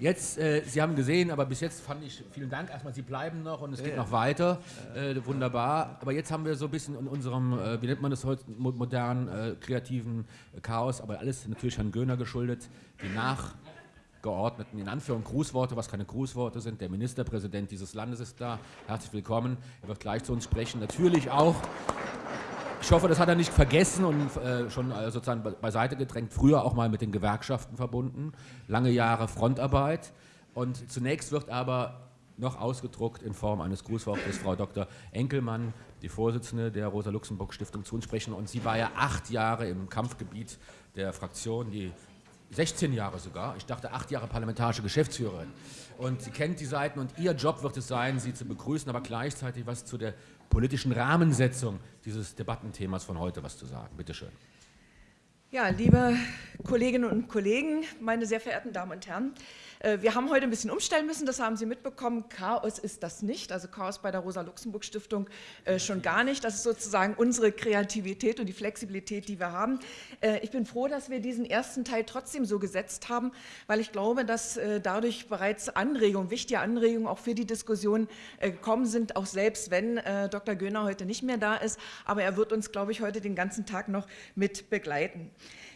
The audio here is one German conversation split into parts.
Jetzt, äh, Sie haben gesehen, aber bis jetzt fand ich, vielen Dank erstmal, Sie bleiben noch und es geht noch weiter. Äh, wunderbar. Aber jetzt haben wir so ein bisschen in unserem, äh, wie nennt man das heute, modernen, äh, kreativen Chaos, aber alles natürlich Herrn Göhner geschuldet, die nachgeordneten, in Anführung, Grußworte, was keine Grußworte sind. Der Ministerpräsident dieses Landes ist da. Herzlich willkommen. Er wird gleich zu uns sprechen. Natürlich auch ich hoffe, das hat er nicht vergessen und äh, schon äh, sozusagen beiseite gedrängt. Früher auch mal mit den Gewerkschaften verbunden, lange Jahre Frontarbeit. Und zunächst wird aber noch ausgedruckt in Form eines Grußwortes Frau Dr. Enkelmann, die Vorsitzende der Rosa-Luxemburg-Stiftung, zu uns sprechen. Und sie war ja acht Jahre im Kampfgebiet der Fraktion, die 16 Jahre sogar, ich dachte acht Jahre parlamentarische Geschäftsführerin. Und sie kennt die Seiten und ihr Job wird es sein, sie zu begrüßen, aber gleichzeitig was zu der politischen Rahmensetzung dieses Debattenthemas von heute was zu sagen. Bitte schön. Ja, liebe Kolleginnen und Kollegen, meine sehr verehrten Damen und Herren, wir haben heute ein bisschen umstellen müssen, das haben Sie mitbekommen. Chaos ist das nicht, also Chaos bei der Rosa-Luxemburg-Stiftung äh, schon gar nicht. Das ist sozusagen unsere Kreativität und die Flexibilität, die wir haben. Äh, ich bin froh, dass wir diesen ersten Teil trotzdem so gesetzt haben, weil ich glaube, dass dadurch bereits Anregungen, wichtige Anregungen auch für die Diskussion gekommen sind, auch selbst wenn Dr. Göhner heute nicht mehr da ist. Aber er wird uns, glaube ich, heute den ganzen Tag noch mit begleiten.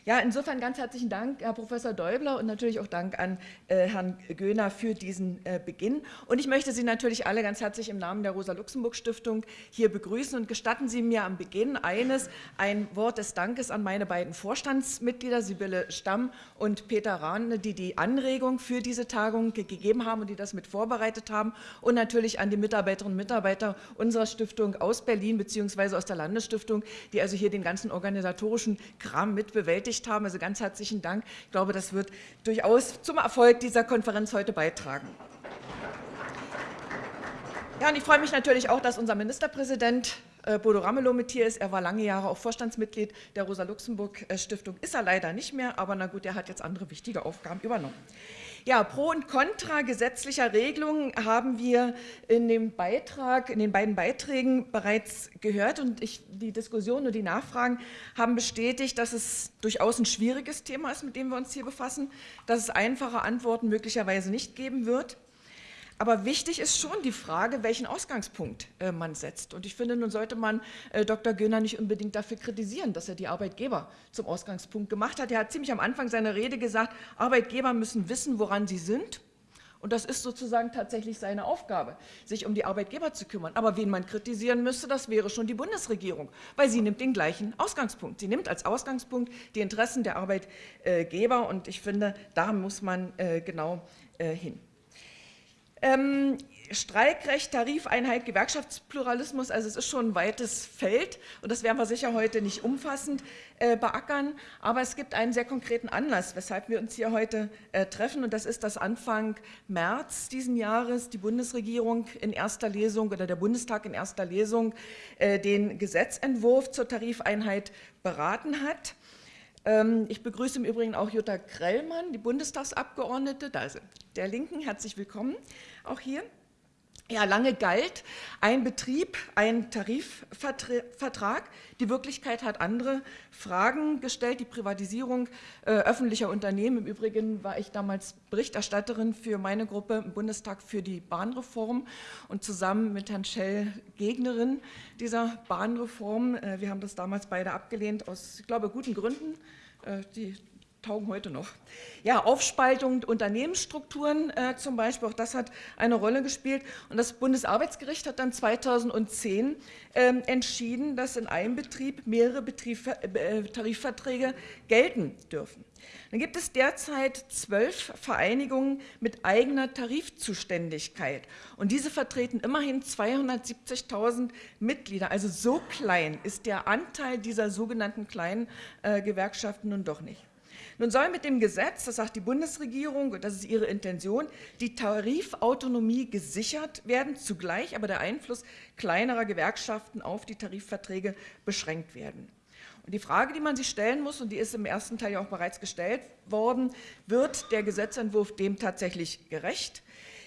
Ja, insofern ganz herzlichen Dank, Herr Professor Däubler, und natürlich auch Dank an äh, Herrn Göhner für diesen äh, Beginn. Und ich möchte Sie natürlich alle ganz herzlich im Namen der Rosa-Luxemburg-Stiftung hier begrüßen und gestatten Sie mir am Beginn eines, ein Wort des Dankes an meine beiden Vorstandsmitglieder, Sibylle Stamm und Peter Rahn, die die Anregung für diese Tagung gegeben haben und die das mit vorbereitet haben und natürlich an die Mitarbeiterinnen und Mitarbeiter unserer Stiftung aus Berlin bzw. aus der Landesstiftung, die also hier den ganzen organisatorischen Kram mitbewältigt bestätigt haben. Also ganz herzlichen Dank. Ich glaube, das wird durchaus zum Erfolg dieser Konferenz heute beitragen. Ja, und ich freue mich natürlich auch, dass unser Ministerpräsident äh, Bodo Ramelow mit hier ist. Er war lange Jahre auch Vorstandsmitglied der Rosa-Luxemburg-Stiftung, ist er leider nicht mehr, aber na gut, er hat jetzt andere wichtige Aufgaben übernommen. Ja, Pro und Contra gesetzlicher Regelungen haben wir in dem Beitrag, in den beiden Beiträgen bereits gehört und ich, die Diskussion und die Nachfragen haben bestätigt, dass es durchaus ein schwieriges Thema ist, mit dem wir uns hier befassen, dass es einfache Antworten möglicherweise nicht geben wird. Aber wichtig ist schon die Frage, welchen Ausgangspunkt äh, man setzt. Und ich finde, nun sollte man äh, Dr. Göhner nicht unbedingt dafür kritisieren, dass er die Arbeitgeber zum Ausgangspunkt gemacht hat. Er hat ziemlich am Anfang seiner Rede gesagt, Arbeitgeber müssen wissen, woran sie sind. Und das ist sozusagen tatsächlich seine Aufgabe, sich um die Arbeitgeber zu kümmern. Aber wen man kritisieren müsste, das wäre schon die Bundesregierung, weil sie nimmt den gleichen Ausgangspunkt. Sie nimmt als Ausgangspunkt die Interessen der Arbeitgeber und ich finde, da muss man äh, genau äh, hin. Ähm, Streikrecht, Tarifeinheit, Gewerkschaftspluralismus, also es ist schon ein weites Feld und das werden wir sicher heute nicht umfassend äh, beackern, aber es gibt einen sehr konkreten Anlass, weshalb wir uns hier heute äh, treffen und das ist, dass Anfang März diesen Jahres die Bundesregierung in erster Lesung oder der Bundestag in erster Lesung äh, den Gesetzentwurf zur Tarifeinheit beraten hat. Ähm, ich begrüße im Übrigen auch Jutta Krellmann, die Bundestagsabgeordnete, da der Linken, herzlich willkommen. Auch hier. Ja, lange galt ein Betrieb, ein Tarifvertrag. Die Wirklichkeit hat andere Fragen gestellt. Die Privatisierung äh, öffentlicher Unternehmen. Im Übrigen war ich damals Berichterstatterin für meine Gruppe im Bundestag für die Bahnreform und zusammen mit Herrn Schell Gegnerin dieser Bahnreform. Äh, wir haben das damals beide abgelehnt aus, ich glaube, guten Gründen. Äh, die taugen heute noch. Ja, Aufspaltung Unternehmensstrukturen äh, zum Beispiel, auch das hat eine Rolle gespielt. Und das Bundesarbeitsgericht hat dann 2010 äh, entschieden, dass in einem Betrieb mehrere Betrieb, äh, Tarifverträge gelten dürfen. Dann gibt es derzeit zwölf Vereinigungen mit eigener Tarifzuständigkeit. Und diese vertreten immerhin 270.000 Mitglieder. Also so klein ist der Anteil dieser sogenannten kleinen äh, Gewerkschaften nun doch nicht. Nun soll mit dem Gesetz, das sagt die Bundesregierung, und das ist ihre Intention, die Tarifautonomie gesichert werden, zugleich aber der Einfluss kleinerer Gewerkschaften auf die Tarifverträge beschränkt werden. Und die Frage, die man sich stellen muss, und die ist im ersten Teil ja auch bereits gestellt worden, wird der Gesetzentwurf dem tatsächlich gerecht?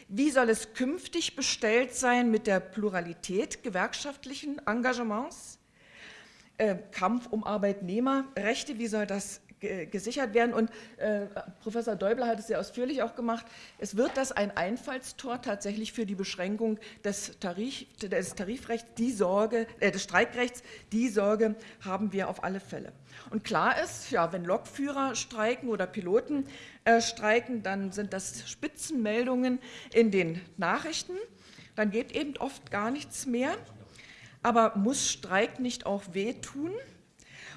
Wie soll es künftig bestellt sein mit der Pluralität gewerkschaftlichen Engagements? Äh, Kampf um Arbeitnehmerrechte, wie soll das gesichert werden. Und äh, Professor Däubler hat es sehr ausführlich auch gemacht. Es wird das ein Einfallstor tatsächlich für die Beschränkung des, Tarif, des Tarifrechts, die Sorge, äh, des Streikrechts. Die Sorge haben wir auf alle Fälle. Und klar ist, ja, wenn Lokführer streiken oder Piloten äh, streiken, dann sind das Spitzenmeldungen in den Nachrichten. Dann geht eben oft gar nichts mehr. Aber muss Streik nicht auch wehtun?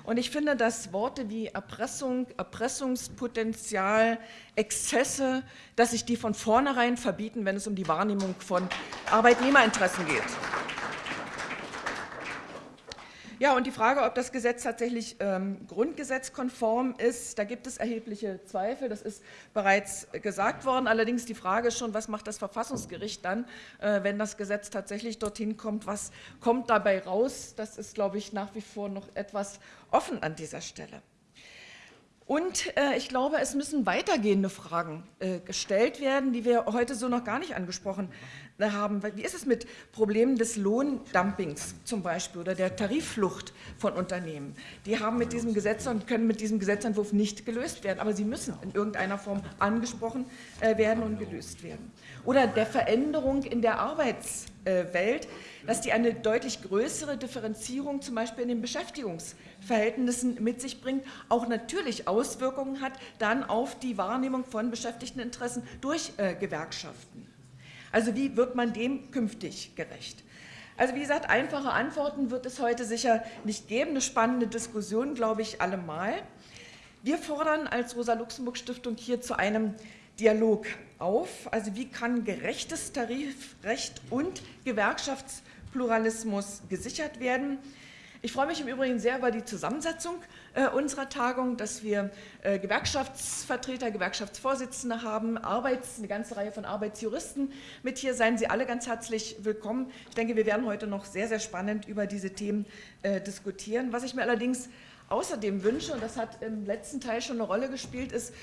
Und ich finde, dass Worte wie Erpressung, Erpressungspotenzial, Exzesse, dass sich die von vornherein verbieten, wenn es um die Wahrnehmung von Arbeitnehmerinteressen geht. Ja, und die Frage, ob das Gesetz tatsächlich ähm, grundgesetzkonform ist, da gibt es erhebliche Zweifel. Das ist bereits gesagt worden. Allerdings die Frage ist schon, was macht das Verfassungsgericht dann, äh, wenn das Gesetz tatsächlich dorthin kommt? Was kommt dabei raus? Das ist, glaube ich, nach wie vor noch etwas offen an dieser Stelle. Und äh, ich glaube, es müssen weitergehende Fragen äh, gestellt werden, die wir heute so noch gar nicht angesprochen haben. Wie ist es mit Problemen des Lohndumpings zum Beispiel oder der Tarifflucht von Unternehmen? Die haben mit diesem Gesetz und können mit diesem Gesetzentwurf nicht gelöst werden, aber sie müssen in irgendeiner Form angesprochen äh, werden und gelöst werden. Oder der Veränderung in der Arbeitswelt, dass die eine deutlich größere Differenzierung zum Beispiel in den Beschäftigungsverhältnissen mit sich bringt, auch natürlich Auswirkungen hat dann auf die Wahrnehmung von Beschäftigteninteressen durch äh, Gewerkschaften. Also wie wird man dem künftig gerecht? Also wie gesagt, einfache Antworten wird es heute sicher nicht geben. Eine spannende Diskussion, glaube ich, allemal. Wir fordern als Rosa-Luxemburg-Stiftung hier zu einem Dialog auf. Also wie kann gerechtes Tarifrecht und Gewerkschaftspluralismus gesichert werden? Ich freue mich im Übrigen sehr über die Zusammensetzung äh, unserer Tagung, dass wir äh, Gewerkschaftsvertreter, Gewerkschaftsvorsitzende haben, Arbeits, eine ganze Reihe von Arbeitsjuristen mit hier. Seien Sie alle ganz herzlich willkommen. Ich denke, wir werden heute noch sehr, sehr spannend über diese Themen äh, diskutieren. Was ich mir allerdings außerdem wünsche, und das hat im letzten Teil schon eine Rolle gespielt, ist,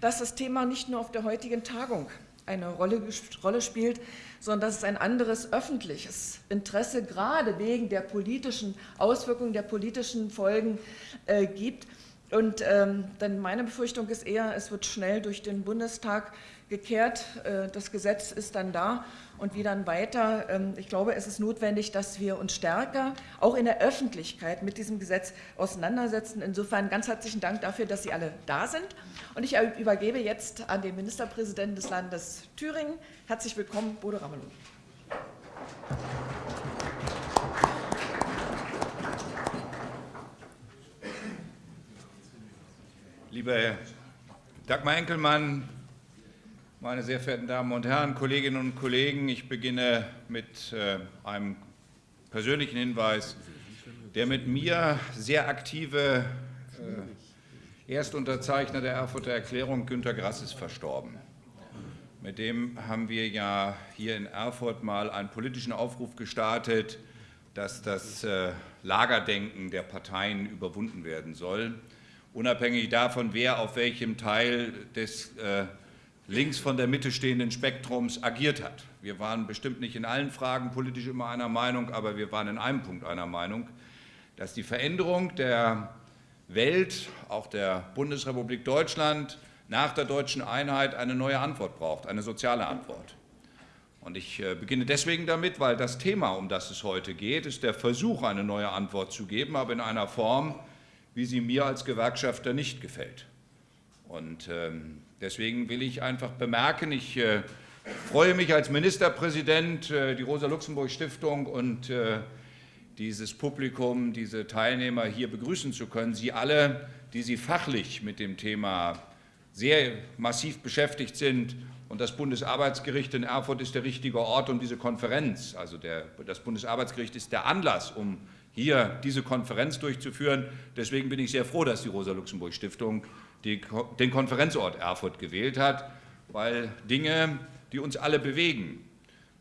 dass das Thema nicht nur auf der heutigen Tagung eine Rolle, Rolle spielt, sondern dass es ein anderes öffentliches Interesse gerade wegen der politischen Auswirkungen, der politischen Folgen äh, gibt. Und ähm, dann meine Befürchtung ist eher, es wird schnell durch den Bundestag gekehrt, äh, das Gesetz ist dann da und wie dann weiter. Ähm, ich glaube, es ist notwendig, dass wir uns stärker auch in der Öffentlichkeit mit diesem Gesetz auseinandersetzen. Insofern ganz herzlichen Dank dafür, dass Sie alle da sind. Und ich übergebe jetzt an den Ministerpräsidenten des Landes Thüringen. Herzlich willkommen, Bodo Ramelow. Liebe Dagmar Enkelmann, meine sehr verehrten Damen und Herren, Kolleginnen und Kollegen, ich beginne mit äh, einem persönlichen Hinweis. Der mit mir sehr aktive äh, Erstunterzeichner der Erfurter Erklärung, Günter Grass, ist verstorben. Mit dem haben wir ja hier in Erfurt mal einen politischen Aufruf gestartet, dass das äh, Lagerdenken der Parteien überwunden werden soll, unabhängig davon, wer auf welchem Teil des links von der Mitte stehenden Spektrums agiert hat. Wir waren bestimmt nicht in allen Fragen politisch immer einer Meinung, aber wir waren in einem Punkt einer Meinung, dass die Veränderung der Welt, auch der Bundesrepublik Deutschland, nach der deutschen Einheit eine neue Antwort braucht, eine soziale Antwort. Und ich äh, beginne deswegen damit, weil das Thema, um das es heute geht, ist der Versuch, eine neue Antwort zu geben, aber in einer Form, wie sie mir als Gewerkschafter nicht gefällt. Und ähm, Deswegen will ich einfach bemerken, ich äh, freue mich als Ministerpräsident, äh, die Rosa-Luxemburg-Stiftung und äh, dieses Publikum, diese Teilnehmer hier begrüßen zu können. Sie alle, die Sie fachlich mit dem Thema sehr massiv beschäftigt sind. Und das Bundesarbeitsgericht in Erfurt ist der richtige Ort, um diese Konferenz, also der, das Bundesarbeitsgericht ist der Anlass, um hier diese Konferenz durchzuführen. Deswegen bin ich sehr froh, dass die Rosa-Luxemburg-Stiftung die, den Konferenzort Erfurt gewählt hat, weil Dinge, die uns alle bewegen,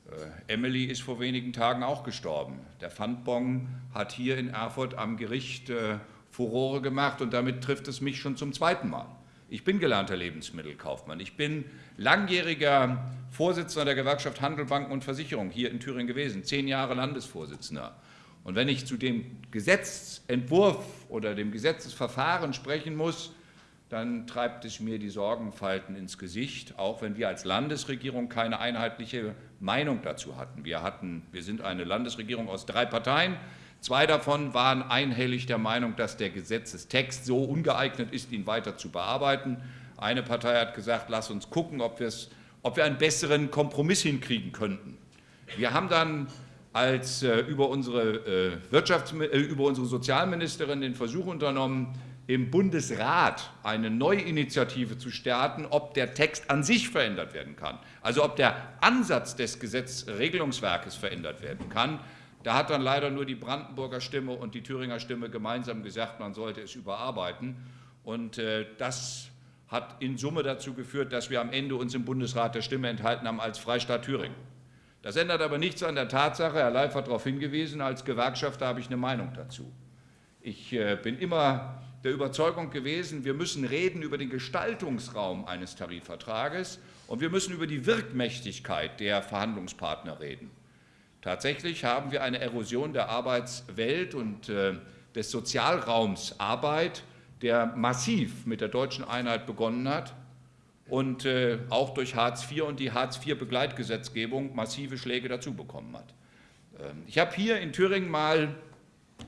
äh, Emily ist vor wenigen Tagen auch gestorben. Der Pfandbon hat hier in Erfurt am Gericht äh, Furore gemacht und damit trifft es mich schon zum zweiten Mal. Ich bin gelernter Lebensmittelkaufmann. Ich bin langjähriger Vorsitzender der Gewerkschaft Handel, Banken und Versicherung hier in Thüringen gewesen, zehn Jahre Landesvorsitzender. Und wenn ich zu dem Gesetzentwurf oder dem Gesetzesverfahren sprechen muss, dann treibt es mir die Sorgenfalten ins Gesicht, auch wenn wir als Landesregierung keine einheitliche Meinung dazu hatten. Wir, hatten, wir sind eine Landesregierung aus drei Parteien. Zwei davon waren einhellig der Meinung, dass der Gesetzestext so ungeeignet ist, ihn weiter zu bearbeiten. Eine Partei hat gesagt, lass uns gucken, ob, ob wir einen besseren Kompromiss hinkriegen könnten. Wir haben dann als äh, über, unsere, äh, äh, über unsere Sozialministerin den Versuch unternommen, im Bundesrat eine Neuinitiative zu starten, ob der Text an sich verändert werden kann. Also ob der Ansatz des Gesetzregelungswerkes verändert werden kann. Da hat dann leider nur die Brandenburger Stimme und die Thüringer Stimme gemeinsam gesagt, man sollte es überarbeiten. Und äh, das hat in Summe dazu geführt, dass wir am Ende uns im Bundesrat der Stimme enthalten haben als Freistaat Thüringen. Das ändert aber nichts an der Tatsache, Herr Leif hat darauf hingewiesen, als Gewerkschafter habe ich eine Meinung dazu. Ich äh, bin immer der Überzeugung gewesen, wir müssen reden über den Gestaltungsraum eines Tarifvertrages und wir müssen über die Wirkmächtigkeit der Verhandlungspartner reden. Tatsächlich haben wir eine Erosion der Arbeitswelt und äh, des Sozialraums Arbeit, der massiv mit der deutschen Einheit begonnen hat und äh, auch durch Hartz IV und die Hartz-IV-Begleitgesetzgebung massive Schläge dazu bekommen hat. Ähm, ich habe hier in Thüringen mal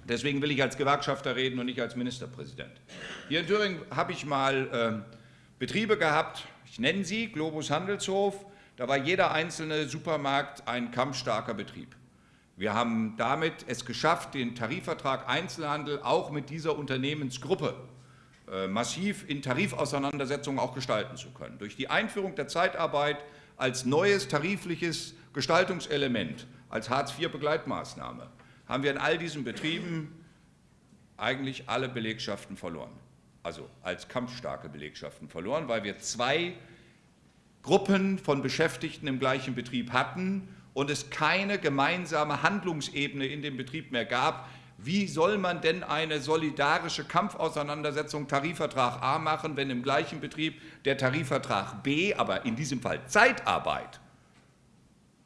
Deswegen will ich als Gewerkschafter reden und nicht als Ministerpräsident. Hier in Thüringen habe ich mal äh, Betriebe gehabt, ich nenne sie Globus Handelshof, da war jeder einzelne Supermarkt ein kampfstarker Betrieb. Wir haben damit es geschafft, den Tarifvertrag Einzelhandel auch mit dieser Unternehmensgruppe äh, massiv in Tarifauseinandersetzungen auch gestalten zu können. Durch die Einführung der Zeitarbeit als neues tarifliches Gestaltungselement, als Hartz-IV-Begleitmaßnahme, haben wir in all diesen Betrieben eigentlich alle Belegschaften verloren. Also als kampfstarke Belegschaften verloren, weil wir zwei Gruppen von Beschäftigten im gleichen Betrieb hatten und es keine gemeinsame Handlungsebene in dem Betrieb mehr gab. Wie soll man denn eine solidarische Kampfauseinandersetzung Tarifvertrag A machen, wenn im gleichen Betrieb der Tarifvertrag B, aber in diesem Fall Zeitarbeit,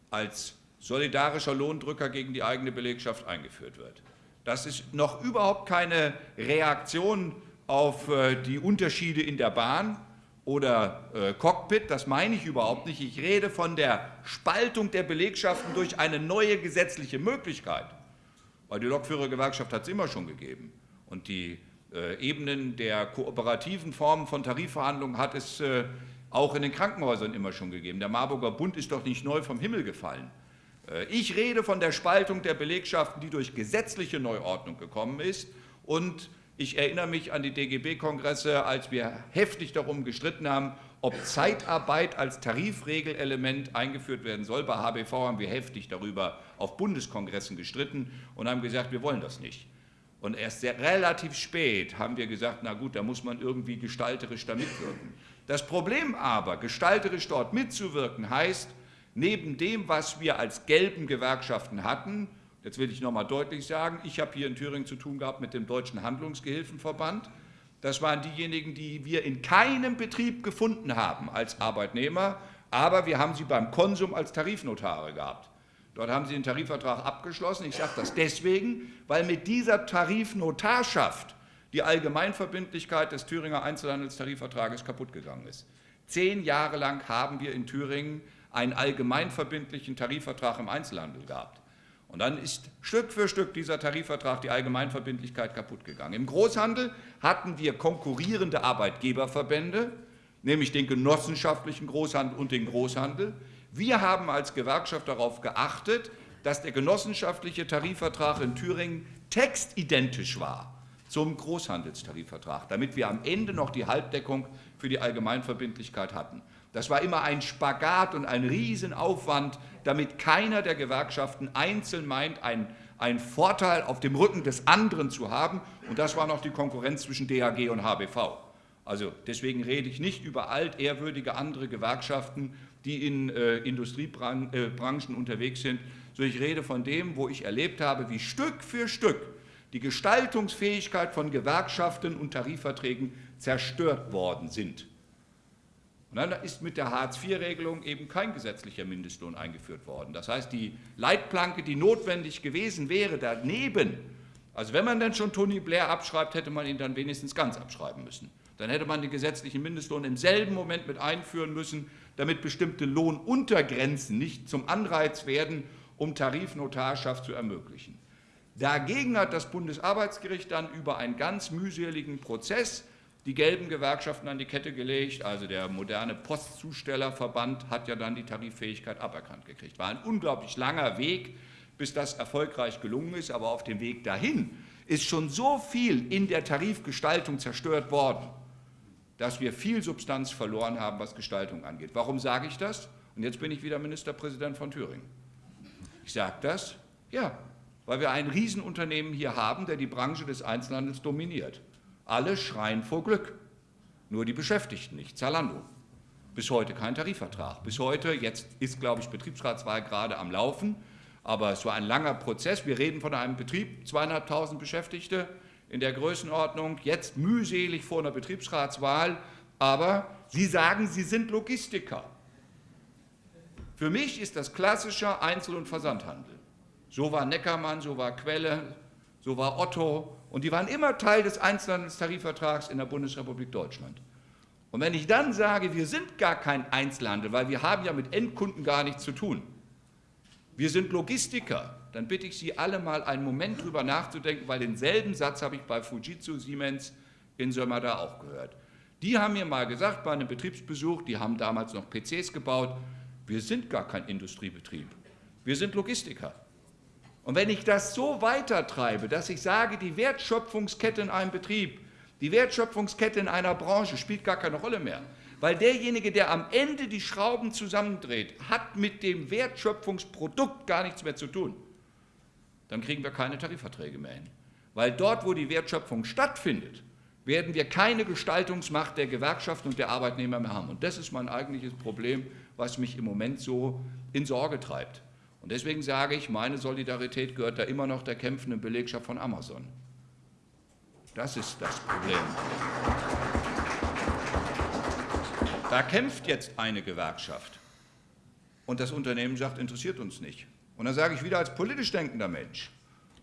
als solidarischer Lohndrücker gegen die eigene Belegschaft eingeführt wird. Das ist noch überhaupt keine Reaktion auf äh, die Unterschiede in der Bahn oder äh, Cockpit, das meine ich überhaupt nicht. Ich rede von der Spaltung der Belegschaften durch eine neue gesetzliche Möglichkeit. Weil die Lokführergewerkschaft hat es immer schon gegeben. Und die äh, Ebenen der kooperativen Formen von Tarifverhandlungen hat es auch in den Krankenhäusern immer schon gegeben. Der Marburger Bund ist doch nicht neu vom Himmel gefallen. Äh, ich rede von der Spaltung der Belegschaften, die durch gesetzliche Neuordnung gekommen ist. Und ich erinnere mich an die DGB-Kongresse, als wir heftig darum gestritten haben, ob Zeitarbeit als Tarifregelelement eingeführt werden soll. Bei HBV haben wir heftig darüber auf Bundeskongressen gestritten und haben gesagt, wir wollen das nicht. Und erst sehr, relativ spät haben wir gesagt, na gut, da muss man irgendwie gestalterisch da mitwirken. Das Problem aber, gestalterisch dort mitzuwirken, heißt, neben dem, was wir als gelben Gewerkschaften hatten, jetzt will ich noch einmal deutlich sagen, ich habe hier in Thüringen zu tun gehabt mit dem Deutschen Handlungsgehilfenverband. Das waren diejenigen, die wir in keinem Betrieb gefunden haben als Arbeitnehmer, aber wir haben sie beim Konsum als Tarifnotare gehabt. Dort haben sie den Tarifvertrag abgeschlossen. Ich sage das deswegen, weil mit dieser Tarifnotarschaft die Allgemeinverbindlichkeit des Thüringer Einzelhandelstarifvertrages kaputt gegangen ist. Zehn Jahre lang haben wir in Thüringen einen allgemeinverbindlichen Tarifvertrag im Einzelhandel gehabt. Und dann ist Stück für Stück dieser Tarifvertrag die Allgemeinverbindlichkeit kaputt gegangen. Im Großhandel hatten wir konkurrierende Arbeitgeberverbände, nämlich den genossenschaftlichen Großhandel und den Großhandel. Wir haben als Gewerkschaft darauf geachtet, dass der genossenschaftliche Tarifvertrag in Thüringen textidentisch war zum Großhandelstarifvertrag, damit wir am Ende noch die Halbdeckung für die Allgemeinverbindlichkeit hatten. Das war immer ein Spagat und ein Riesenaufwand, damit keiner der Gewerkschaften einzeln meint, einen, einen Vorteil auf dem Rücken des anderen zu haben. Und das war noch die Konkurrenz zwischen DAG und HBV. Also deswegen rede ich nicht über altehrwürdige andere Gewerkschaften, die in äh, Industriebranchen äh, unterwegs sind, sondern ich rede von dem, wo ich erlebt habe, wie Stück für Stück die Gestaltungsfähigkeit von Gewerkschaften und Tarifverträgen zerstört worden sind. Und dann ist mit der Hartz-IV-Regelung eben kein gesetzlicher Mindestlohn eingeführt worden. Das heißt, die Leitplanke, die notwendig gewesen wäre, daneben, also wenn man dann schon Tony Blair abschreibt, hätte man ihn dann wenigstens ganz abschreiben müssen. Dann hätte man den gesetzlichen Mindestlohn im selben Moment mit einführen müssen, damit bestimmte Lohnuntergrenzen nicht zum Anreiz werden, um Tarifnotarschaft zu ermöglichen. Dagegen hat das Bundesarbeitsgericht dann über einen ganz mühseligen Prozess die gelben Gewerkschaften an die Kette gelegt. Also der moderne Postzustellerverband hat ja dann die Tariffähigkeit aberkannt gekriegt. War ein unglaublich langer Weg, bis das erfolgreich gelungen ist. Aber auf dem Weg dahin ist schon so viel in der Tarifgestaltung zerstört worden, dass wir viel Substanz verloren haben, was Gestaltung angeht. Warum sage ich das? Und jetzt bin ich wieder Ministerpräsident von Thüringen. Ich sage das, ja, weil wir ein Riesenunternehmen hier haben, der die Branche des Einzelhandels dominiert. Alle schreien vor Glück, nur die Beschäftigten nicht. Zalando. Bis heute kein Tarifvertrag. Bis heute, jetzt ist, glaube ich, Betriebsratswahl gerade am Laufen, aber es war ein langer Prozess. Wir reden von einem Betrieb, zweieinhalbtausend Beschäftigte in der Größenordnung, jetzt mühselig vor einer Betriebsratswahl, aber Sie sagen, Sie sind Logistiker. Für mich ist das klassischer Einzel- und Versandhandel. So war Neckermann, so war Quelle, so war Otto und die waren immer Teil des Einzelhandelstarifvertrags in der Bundesrepublik Deutschland. Und wenn ich dann sage, wir sind gar kein Einzelhandel, weil wir haben ja mit Endkunden gar nichts zu tun, wir sind Logistiker, dann bitte ich Sie alle mal einen Moment drüber nachzudenken, weil denselben Satz habe ich bei Fujitsu Siemens in Sömmerda auch gehört. Die haben mir mal gesagt bei einem Betriebsbesuch, die haben damals noch PCs gebaut, wir sind gar kein Industriebetrieb, wir sind Logistiker. Und wenn ich das so weitertreibe, dass ich sage, die Wertschöpfungskette in einem Betrieb, die Wertschöpfungskette in einer Branche spielt gar keine Rolle mehr, weil derjenige, der am Ende die Schrauben zusammendreht, hat mit dem Wertschöpfungsprodukt gar nichts mehr zu tun, dann kriegen wir keine Tarifverträge mehr hin. Weil dort, wo die Wertschöpfung stattfindet, werden wir keine Gestaltungsmacht der Gewerkschaften und der Arbeitnehmer mehr haben. Und das ist mein eigentliches Problem, was mich im Moment so in Sorge treibt. Und deswegen sage ich, meine Solidarität gehört da immer noch der kämpfenden Belegschaft von Amazon. Das ist das Problem. Da kämpft jetzt eine Gewerkschaft. Und das Unternehmen sagt, interessiert uns nicht. Und dann sage ich wieder als politisch denkender Mensch,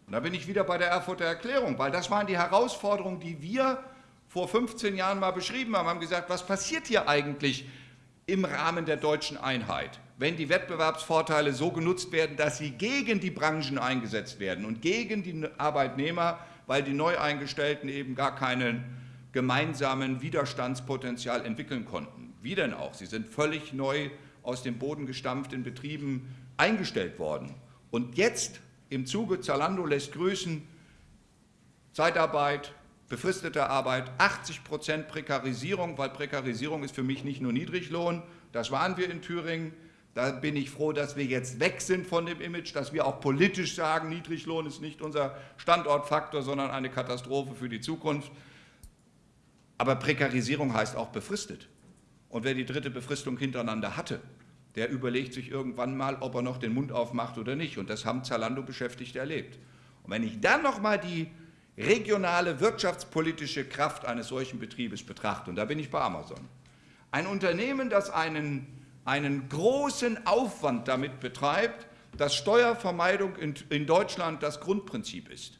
und da bin ich wieder bei der Erfurter Erklärung, weil das waren die Herausforderungen, die wir vor 15 Jahren mal beschrieben haben, haben gesagt, was passiert hier eigentlich im Rahmen der deutschen Einheit? Wenn die Wettbewerbsvorteile so genutzt werden, dass sie gegen die Branchen eingesetzt werden und gegen die Arbeitnehmer, weil die Neueingestellten eben gar keinen gemeinsamen Widerstandspotenzial entwickeln konnten. Wie denn auch? Sie sind völlig neu aus dem Boden gestampft in Betrieben eingestellt worden. Und jetzt im Zuge Zalando lässt grüßen, Zeitarbeit, befristete Arbeit, 80 Prozent Prekarisierung, weil Prekarisierung ist für mich nicht nur Niedriglohn, das waren wir in Thüringen, da bin ich froh, dass wir jetzt weg sind von dem Image, dass wir auch politisch sagen, Niedriglohn ist nicht unser Standortfaktor, sondern eine Katastrophe für die Zukunft. Aber Prekarisierung heißt auch befristet. Und wer die dritte Befristung hintereinander hatte, der überlegt sich irgendwann mal, ob er noch den Mund aufmacht oder nicht. Und das haben Zalando-Beschäftigte erlebt. Und wenn ich dann noch mal die regionale wirtschaftspolitische Kraft eines solchen Betriebes betrachte, und da bin ich bei Amazon, ein Unternehmen, das einen einen großen Aufwand damit betreibt, dass Steuervermeidung in, in Deutschland das Grundprinzip ist.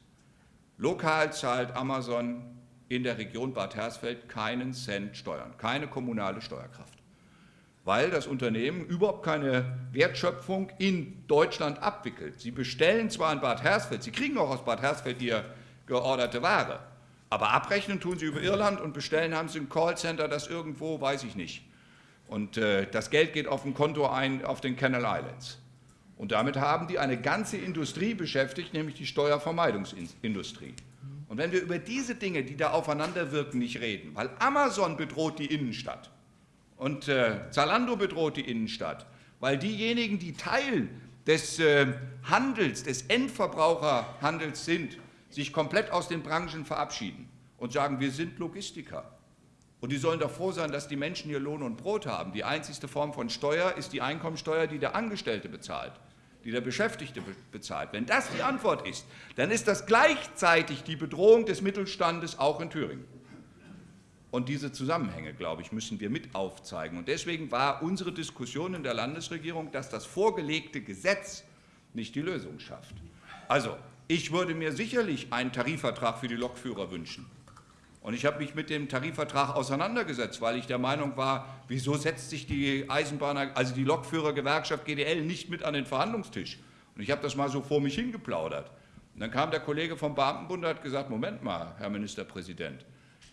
Lokal zahlt Amazon in der Region Bad Hersfeld keinen Cent Steuern, keine kommunale Steuerkraft, weil das Unternehmen überhaupt keine Wertschöpfung in Deutschland abwickelt. Sie bestellen zwar in Bad Hersfeld, sie kriegen auch aus Bad Hersfeld ihr georderte Ware, aber abrechnen tun sie über Irland und bestellen haben sie ein Callcenter, das irgendwo, weiß ich nicht, und äh, das Geld geht auf ein Konto ein auf den Canal Islands. Und damit haben die eine ganze Industrie beschäftigt, nämlich die Steuervermeidungsindustrie. Und wenn wir über diese Dinge, die da aufeinanderwirken, nicht reden, weil Amazon bedroht die Innenstadt und äh, Zalando bedroht die Innenstadt, weil diejenigen, die Teil des äh, Handels, des Endverbraucherhandels sind, sich komplett aus den Branchen verabschieden und sagen, wir sind Logistiker. Und die sollen doch froh sein, dass die Menschen hier Lohn und Brot haben. Die einzigste Form von Steuer ist die Einkommensteuer, die der Angestellte bezahlt, die der Beschäftigte bezahlt. Wenn das die Antwort ist, dann ist das gleichzeitig die Bedrohung des Mittelstandes auch in Thüringen. Und diese Zusammenhänge, glaube ich, müssen wir mit aufzeigen. Und deswegen war unsere Diskussion in der Landesregierung, dass das vorgelegte Gesetz nicht die Lösung schafft. Also, ich würde mir sicherlich einen Tarifvertrag für die Lokführer wünschen. Und ich habe mich mit dem Tarifvertrag auseinandergesetzt, weil ich der Meinung war, wieso setzt sich die Eisenbahner, also die Lokführergewerkschaft GDL nicht mit an den Verhandlungstisch? Und ich habe das mal so vor mich hingeplaudert. Und dann kam der Kollege vom Beamtenbund und hat gesagt, Moment mal, Herr Ministerpräsident,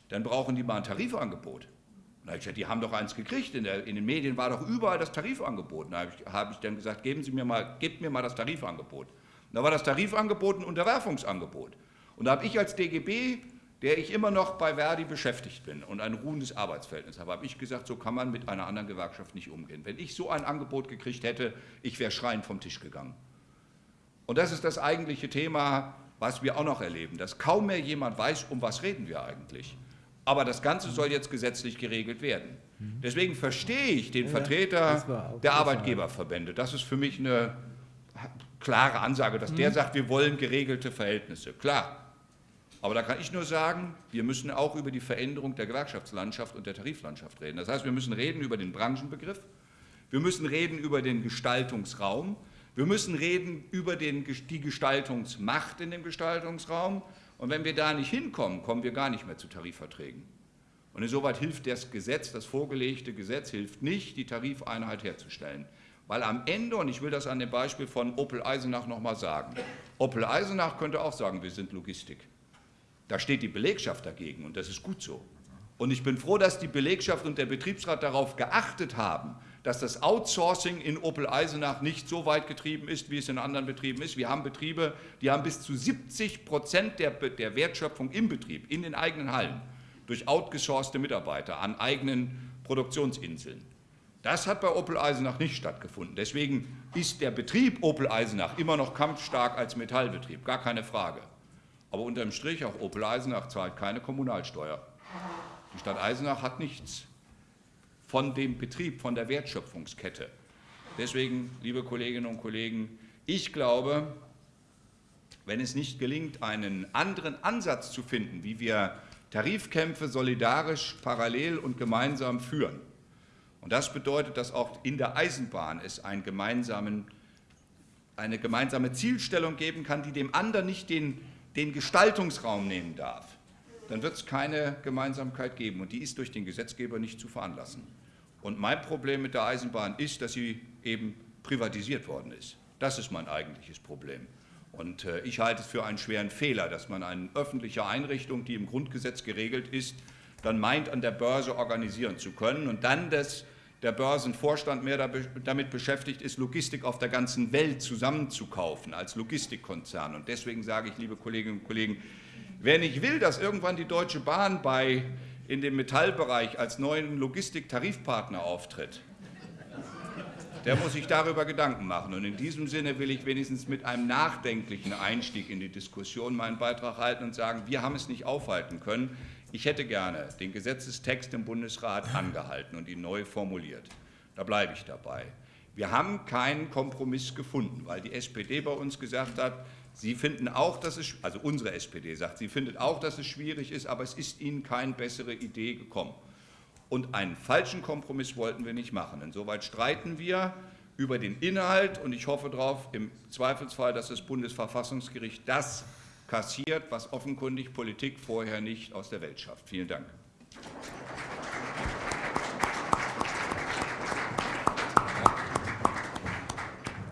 dann brauchen die mal ein Tarifangebot. Und da habe ich gesagt, die haben doch eins gekriegt, in, der, in den Medien war doch überall das Tarifangebot. Und da habe ich, hab ich, dann gesagt, geben Sie mir mal, gebt mir mal das Tarifangebot. Und da war das Tarifangebot ein Unterwerfungsangebot. Und da habe ich als DGB der ich immer noch bei Verdi beschäftigt bin und ein ruhendes Arbeitsverhältnis habe, habe ich gesagt, so kann man mit einer anderen Gewerkschaft nicht umgehen. Wenn ich so ein Angebot gekriegt hätte, ich wäre schreiend vom Tisch gegangen. Und das ist das eigentliche Thema, was wir auch noch erleben, dass kaum mehr jemand weiß, um was reden wir eigentlich. Aber das Ganze soll jetzt gesetzlich geregelt werden. Deswegen verstehe ich den Vertreter der Arbeitgeberverbände. Das ist für mich eine klare Ansage, dass der mhm. sagt, wir wollen geregelte Verhältnisse. Klar, aber da kann ich nur sagen, wir müssen auch über die Veränderung der Gewerkschaftslandschaft und der Tariflandschaft reden. Das heißt, wir müssen reden über den Branchenbegriff, wir müssen reden über den Gestaltungsraum, wir müssen reden über den, die Gestaltungsmacht in dem Gestaltungsraum. Und wenn wir da nicht hinkommen, kommen wir gar nicht mehr zu Tarifverträgen. Und insoweit hilft das Gesetz, das vorgelegte Gesetz, hilft nicht, die Tarifeinheit herzustellen. Weil am Ende, und ich will das an dem Beispiel von Opel Eisenach nochmal sagen, Opel Eisenach könnte auch sagen, wir sind Logistik. Da steht die Belegschaft dagegen und das ist gut so. Und ich bin froh, dass die Belegschaft und der Betriebsrat darauf geachtet haben, dass das Outsourcing in Opel Eisenach nicht so weit getrieben ist, wie es in anderen Betrieben ist. Wir haben Betriebe, die haben bis zu 70 Prozent der, der Wertschöpfung im Betrieb, in den eigenen Hallen, durch outgesourcete Mitarbeiter an eigenen Produktionsinseln. Das hat bei Opel Eisenach nicht stattgefunden. Deswegen ist der Betrieb Opel Eisenach immer noch kampfstark als Metallbetrieb, gar keine Frage. Aber unterm Strich, auch Opel Eisenach zahlt keine Kommunalsteuer. Die Stadt Eisenach hat nichts von dem Betrieb, von der Wertschöpfungskette. Deswegen, liebe Kolleginnen und Kollegen, ich glaube, wenn es nicht gelingt, einen anderen Ansatz zu finden, wie wir Tarifkämpfe solidarisch, parallel und gemeinsam führen, und das bedeutet, dass auch in der Eisenbahn es einen gemeinsamen, eine gemeinsame Zielstellung geben kann, die dem anderen nicht den den Gestaltungsraum nehmen darf, dann wird es keine Gemeinsamkeit geben und die ist durch den Gesetzgeber nicht zu veranlassen. Und mein Problem mit der Eisenbahn ist, dass sie eben privatisiert worden ist. Das ist mein eigentliches Problem. Und äh, ich halte es für einen schweren Fehler, dass man eine öffentliche Einrichtung, die im Grundgesetz geregelt ist, dann meint, an der Börse organisieren zu können und dann das der Börsenvorstand mehr damit beschäftigt ist, Logistik auf der ganzen Welt zusammenzukaufen als Logistikkonzern. Und deswegen sage ich, liebe Kolleginnen und Kollegen, wer nicht will, dass irgendwann die Deutsche Bahn bei, in dem Metallbereich als neuen Logistiktarifpartner auftritt, der muss sich darüber Gedanken machen. Und in diesem Sinne will ich wenigstens mit einem nachdenklichen Einstieg in die Diskussion meinen Beitrag halten und sagen, wir haben es nicht aufhalten können. Ich hätte gerne den Gesetzestext im Bundesrat angehalten und ihn neu formuliert. Da bleibe ich dabei. Wir haben keinen Kompromiss gefunden, weil die SPD bei uns gesagt hat, Sie finden auch, dass es, also unsere SPD sagt, sie findet auch, dass es schwierig ist, aber es ist Ihnen keine bessere Idee gekommen. Und einen falschen Kompromiss wollten wir nicht machen. Insoweit streiten wir über den Inhalt und ich hoffe darauf, im Zweifelsfall, dass das Bundesverfassungsgericht das kassiert, was offenkundig Politik vorher nicht aus der Welt schafft. Vielen Dank.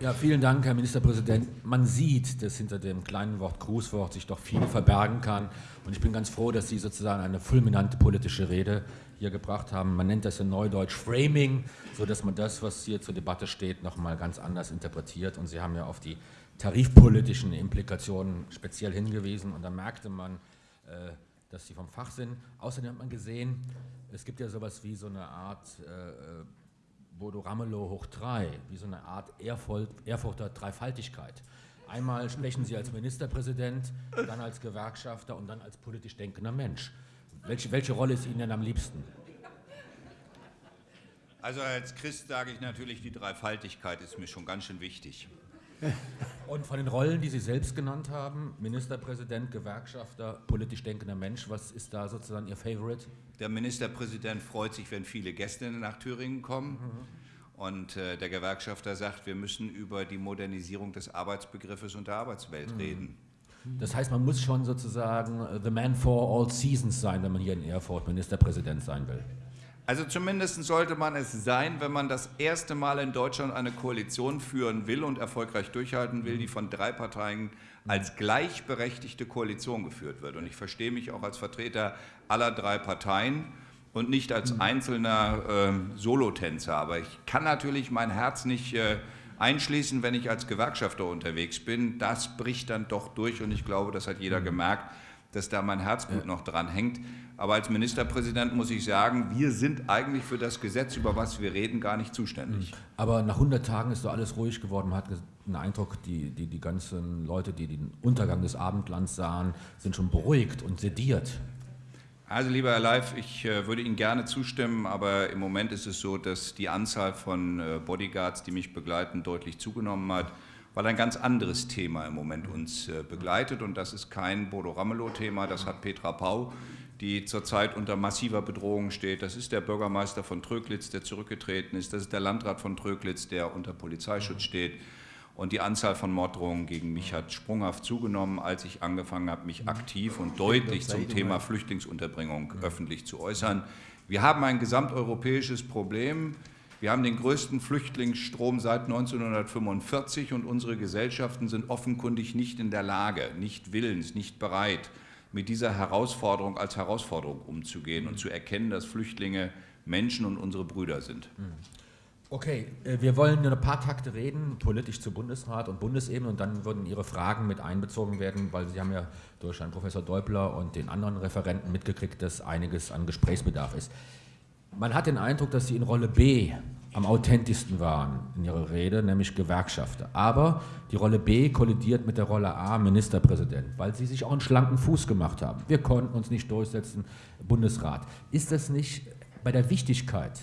Ja, vielen Dank, Herr Ministerpräsident. Man sieht, dass hinter dem kleinen Wort Grußwort sich doch viel verbergen kann. Und ich bin ganz froh, dass Sie sozusagen eine fulminante politische Rede hier gebracht haben. Man nennt das in Neudeutsch Framing, sodass man das, was hier zur Debatte steht, nochmal ganz anders interpretiert. Und Sie haben ja auf die tarifpolitischen Implikationen speziell hingewiesen und da merkte man, äh, dass sie vom Fach sind. Außerdem hat man gesehen, es gibt ja sowas wie so eine Art äh, äh Bodo Ramelow hoch drei, wie so eine Art Erfurt, Erfurter Dreifaltigkeit. Einmal sprechen Sie als Ministerpräsident, dann als Gewerkschafter und dann als politisch denkender Mensch. Welche, welche Rolle ist Ihnen denn am liebsten? Also als Christ sage ich natürlich, die Dreifaltigkeit ist mir schon ganz schön wichtig. Und von den Rollen, die Sie selbst genannt haben, Ministerpräsident, Gewerkschafter, politisch denkender Mensch, was ist da sozusagen Ihr Favorite? Der Ministerpräsident freut sich, wenn viele Gäste nach Thüringen kommen. Mhm. Und äh, der Gewerkschafter sagt, wir müssen über die Modernisierung des Arbeitsbegriffes und der Arbeitswelt mhm. reden. Das heißt, man muss schon sozusagen the man for all seasons sein, wenn man hier in Erfurt Ministerpräsident sein will. Also zumindest sollte man es sein, wenn man das erste Mal in Deutschland eine Koalition führen will und erfolgreich durchhalten will, die von drei Parteien als gleichberechtigte Koalition geführt wird. Und ich verstehe mich auch als Vertreter aller drei Parteien und nicht als einzelner äh, Solotänzer. Aber ich kann natürlich mein Herz nicht äh, einschließen, wenn ich als Gewerkschafter unterwegs bin. Das bricht dann doch durch und ich glaube, das hat jeder gemerkt, dass da mein Herzblut noch dran hängt. Aber als Ministerpräsident muss ich sagen, wir sind eigentlich für das Gesetz, über was wir reden, gar nicht zuständig. Mhm. Aber nach 100 Tagen ist doch alles ruhig geworden. Man hat den Eindruck, die, die, die ganzen Leute, die den Untergang des Abendlands sahen, sind schon beruhigt und sediert. Also lieber Herr Leif, ich äh, würde Ihnen gerne zustimmen, aber im Moment ist es so, dass die Anzahl von äh, Bodyguards, die mich begleiten, deutlich zugenommen hat, weil ein ganz anderes Thema im Moment uns äh, begleitet und das ist kein Bodo Ramelow-Thema, das hat Petra Pau, die zurzeit unter massiver Bedrohung steht. Das ist der Bürgermeister von Tröglitz, der zurückgetreten ist, das ist der Landrat von Tröglitz, der unter Polizeischutz steht. Und die Anzahl von Morddrohungen gegen mich hat sprunghaft zugenommen, als ich angefangen habe, mich aktiv und deutlich zum Thema Flüchtlingsunterbringung öffentlich zu äußern. Wir haben ein gesamteuropäisches Problem. Wir haben den größten Flüchtlingsstrom seit 1945 und unsere Gesellschaften sind offenkundig nicht in der Lage, nicht willens, nicht bereit, mit dieser Herausforderung als Herausforderung umzugehen und zu erkennen, dass Flüchtlinge Menschen und unsere Brüder sind. Mhm. Okay, äh, wir wollen nur ein paar Takte reden, politisch zu Bundesrat und Bundesebene und dann würden Ihre Fragen mit einbezogen werden, weil Sie haben ja durch Herrn Professor Deubler und den anderen Referenten mitgekriegt, dass einiges an Gesprächsbedarf ist. Man hat den Eindruck, dass Sie in Rolle B am authentischsten waren in Ihrer Rede, nämlich Gewerkschafter. Aber die Rolle B kollidiert mit der Rolle A, Ministerpräsident, weil Sie sich auch einen schlanken Fuß gemacht haben. Wir konnten uns nicht durchsetzen, Bundesrat. Ist das nicht bei der Wichtigkeit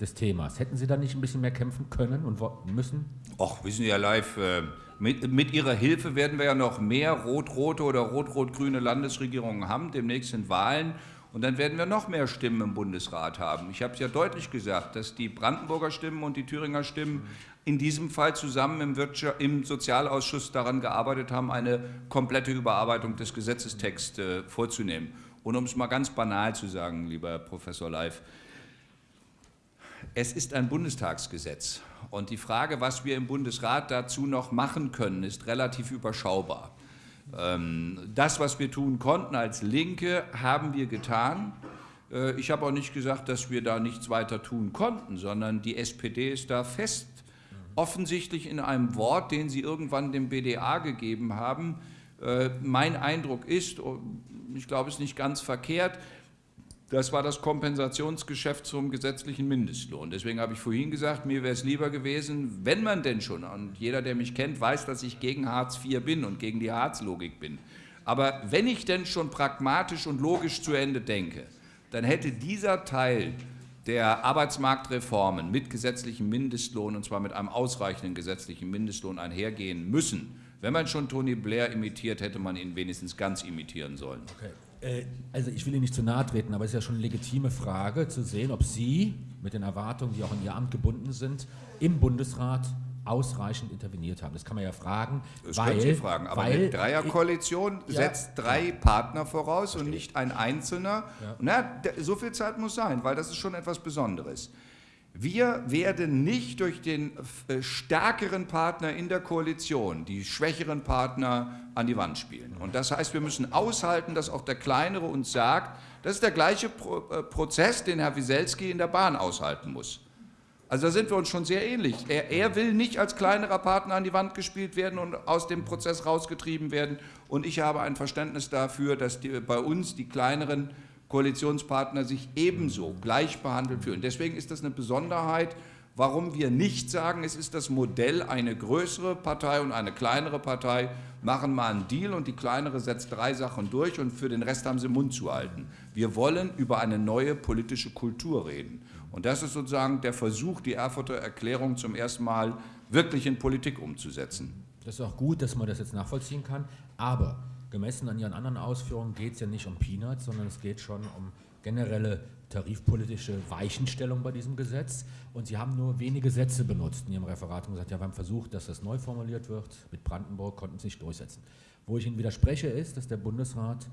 des Themas. Hätten Sie da nicht ein bisschen mehr kämpfen können und müssen? Ach, wissen Sie ja live, äh, mit, mit Ihrer Hilfe werden wir ja noch mehr rot-rote oder rot-rot-grüne Landesregierungen haben, demnächst sind Wahlen. Und dann werden wir noch mehr Stimmen im Bundesrat haben. Ich habe es ja deutlich gesagt, dass die Brandenburger Stimmen und die Thüringer Stimmen in diesem Fall zusammen im, Wirtschaft, im Sozialausschuss daran gearbeitet haben, eine komplette Überarbeitung des Gesetzestexts äh, vorzunehmen. Und um es mal ganz banal zu sagen, lieber Professor Leif, es ist ein Bundestagsgesetz und die Frage, was wir im Bundesrat dazu noch machen können, ist relativ überschaubar. Ähm, das, was wir tun konnten als Linke, haben wir getan. Äh, ich habe auch nicht gesagt, dass wir da nichts weiter tun konnten, sondern die SPD ist da fest, offensichtlich in einem Wort, den sie irgendwann dem BDA gegeben haben. Äh, mein Eindruck ist, ich glaube, es ist nicht ganz verkehrt, das war das Kompensationsgeschäft zum gesetzlichen Mindestlohn. Deswegen habe ich vorhin gesagt, mir wäre es lieber gewesen, wenn man denn schon, und jeder, der mich kennt, weiß, dass ich gegen Hartz IV bin und gegen die Hartz-Logik bin. Aber wenn ich denn schon pragmatisch und logisch zu Ende denke, dann hätte dieser Teil der Arbeitsmarktreformen mit gesetzlichem Mindestlohn, und zwar mit einem ausreichenden gesetzlichen Mindestlohn einhergehen müssen. Wenn man schon Tony Blair imitiert, hätte man ihn wenigstens ganz imitieren sollen. Okay. Äh, also ich will Ihnen nicht zu nahe treten, aber es ist ja schon eine legitime Frage zu sehen, ob Sie mit den Erwartungen, die auch in Ihr Amt gebunden sind, im Bundesrat ausreichend interveniert haben. Das kann man ja fragen. Das weil, können Sie fragen, aber weil, eine Dreierkoalition ich, setzt ja, drei ja. Partner voraus Verstehe. und nicht ein Einzelner. Ja. Na, so viel Zeit muss sein, weil das ist schon etwas Besonderes. Wir werden nicht durch den äh, stärkeren Partner in der Koalition die schwächeren Partner an die Wand spielen. Und das heißt, wir müssen aushalten, dass auch der Kleinere uns sagt, das ist der gleiche äh, Prozess, den Herr Wieselski in der Bahn aushalten muss. Also da sind wir uns schon sehr ähnlich. Er, er, will nicht als kleinerer Partner an die Wand gespielt werden und aus dem Prozess rausgetrieben werden. Und ich habe ein Verständnis dafür, dass die, bei uns die kleineren Koalitionspartner sich ebenso gleich behandelt fühlen. Deswegen ist das eine Besonderheit, warum wir nicht sagen, es ist das Modell, eine größere Partei und eine kleinere Partei machen mal einen Deal und die kleinere setzt drei Sachen durch und für den Rest haben sie Mund zu halten. Wir wollen über eine neue politische Kultur reden. Und das ist sozusagen der Versuch, die Erfurter Erklärung zum ersten Mal wirklich in Politik umzusetzen. Das ist auch gut, dass man das jetzt nachvollziehen kann, aber gemessen an Ihren anderen Ausführungen geht es ja nicht um Peanuts, sondern es geht schon um generelle tarifpolitische Weichenstellung bei diesem Gesetz und Sie haben nur wenige Sätze benutzt in Ihrem Referat und gesagt, ja, wir haben versucht, dass das neu formuliert wird. Mit Brandenburg konnten Sie sich durchsetzen. Wo ich Ihnen widerspreche, ist, dass der Bundesrat,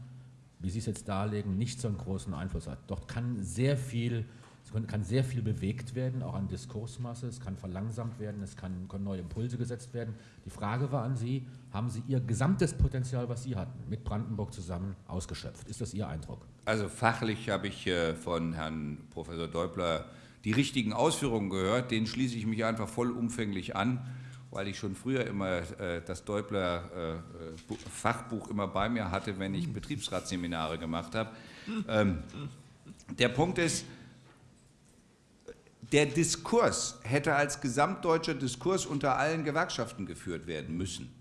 wie Sie es jetzt darlegen, nicht so einen großen Einfluss hat. Dort kann sehr viel es kann sehr viel bewegt werden, auch an Diskursmasse, es kann verlangsamt werden, es kann, können neue Impulse gesetzt werden. Die Frage war an Sie, haben Sie Ihr gesamtes Potenzial, was Sie hatten, mit Brandenburg zusammen ausgeschöpft? Ist das Ihr Eindruck? Also fachlich habe ich äh, von Herrn Professor Deubler die richtigen Ausführungen gehört, denen schließe ich mich einfach vollumfänglich an, weil ich schon früher immer äh, das Deubler äh, Fachbuch immer bei mir hatte, wenn ich Betriebsratsseminare gemacht habe. Ähm, der Punkt ist, der Diskurs hätte als gesamtdeutscher Diskurs unter allen Gewerkschaften geführt werden müssen.